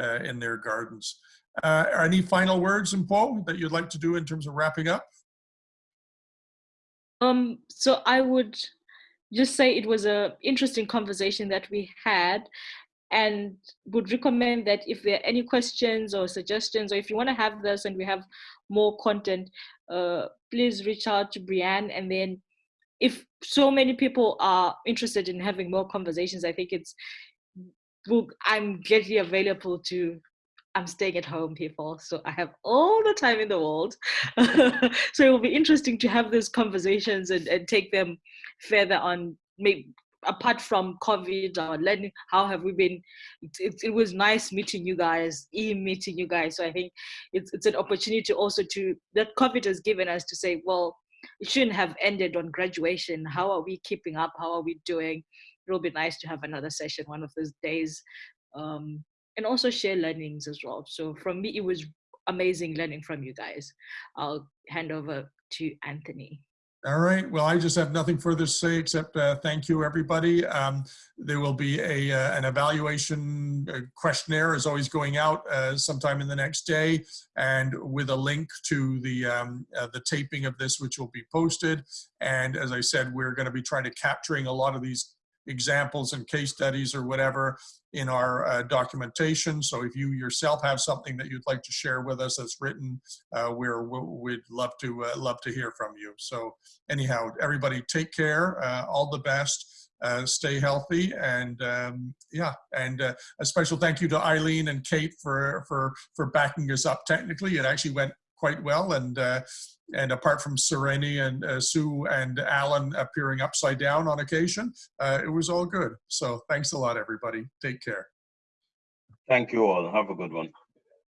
uh, in their gardens. Uh, any final words, Paul, that you'd like to do in terms of wrapping up? Um, so I would just say it was a interesting conversation that we had and would recommend that if there are any questions or suggestions or if you want to have this and we have more content uh, please reach out to Brianne and then if so many people are interested in having more conversations I think it's I'm gladly available to I'm staying at home, people, so I have all the time in the world. so it will be interesting to have those conversations and, and take them further on, maybe apart from COVID or learning, how have we been? It, it, it was nice meeting you guys, e-meeting you guys. So I think it's, it's an opportunity also to, that COVID has given us to say, well, it shouldn't have ended on graduation. How are we keeping up? How are we doing? It'll be nice to have another session one of those days. Um, and also share learnings as well. So from me, it was amazing learning from you guys. I'll hand over to Anthony. All right. Well, I just have nothing further to say except uh, thank you, everybody. Um, there will be a uh, an evaluation uh, questionnaire is always going out uh, sometime in the next day, and with a link to the um, uh, the taping of this, which will be posted. And as I said, we're going to be trying to capturing a lot of these examples and case studies or whatever in our uh, documentation. So if you yourself have something that you'd like to share with us that's written, uh, we're, we'd love to uh, love to hear from you. So anyhow, everybody take care, uh, all the best. Uh, stay healthy and um, yeah and uh, a special thank you to Eileen and Kate for for for backing us up technically it actually went quite well and and apart from Sereni and uh, Sue and Alan appearing upside down on occasion, uh, it was all good. So thanks a lot, everybody. Take care. Thank you all. Have a good one.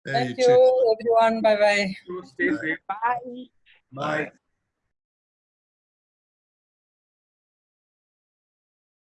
Thank you, everyone. Bye-bye. Stay safe. Bye. Bye.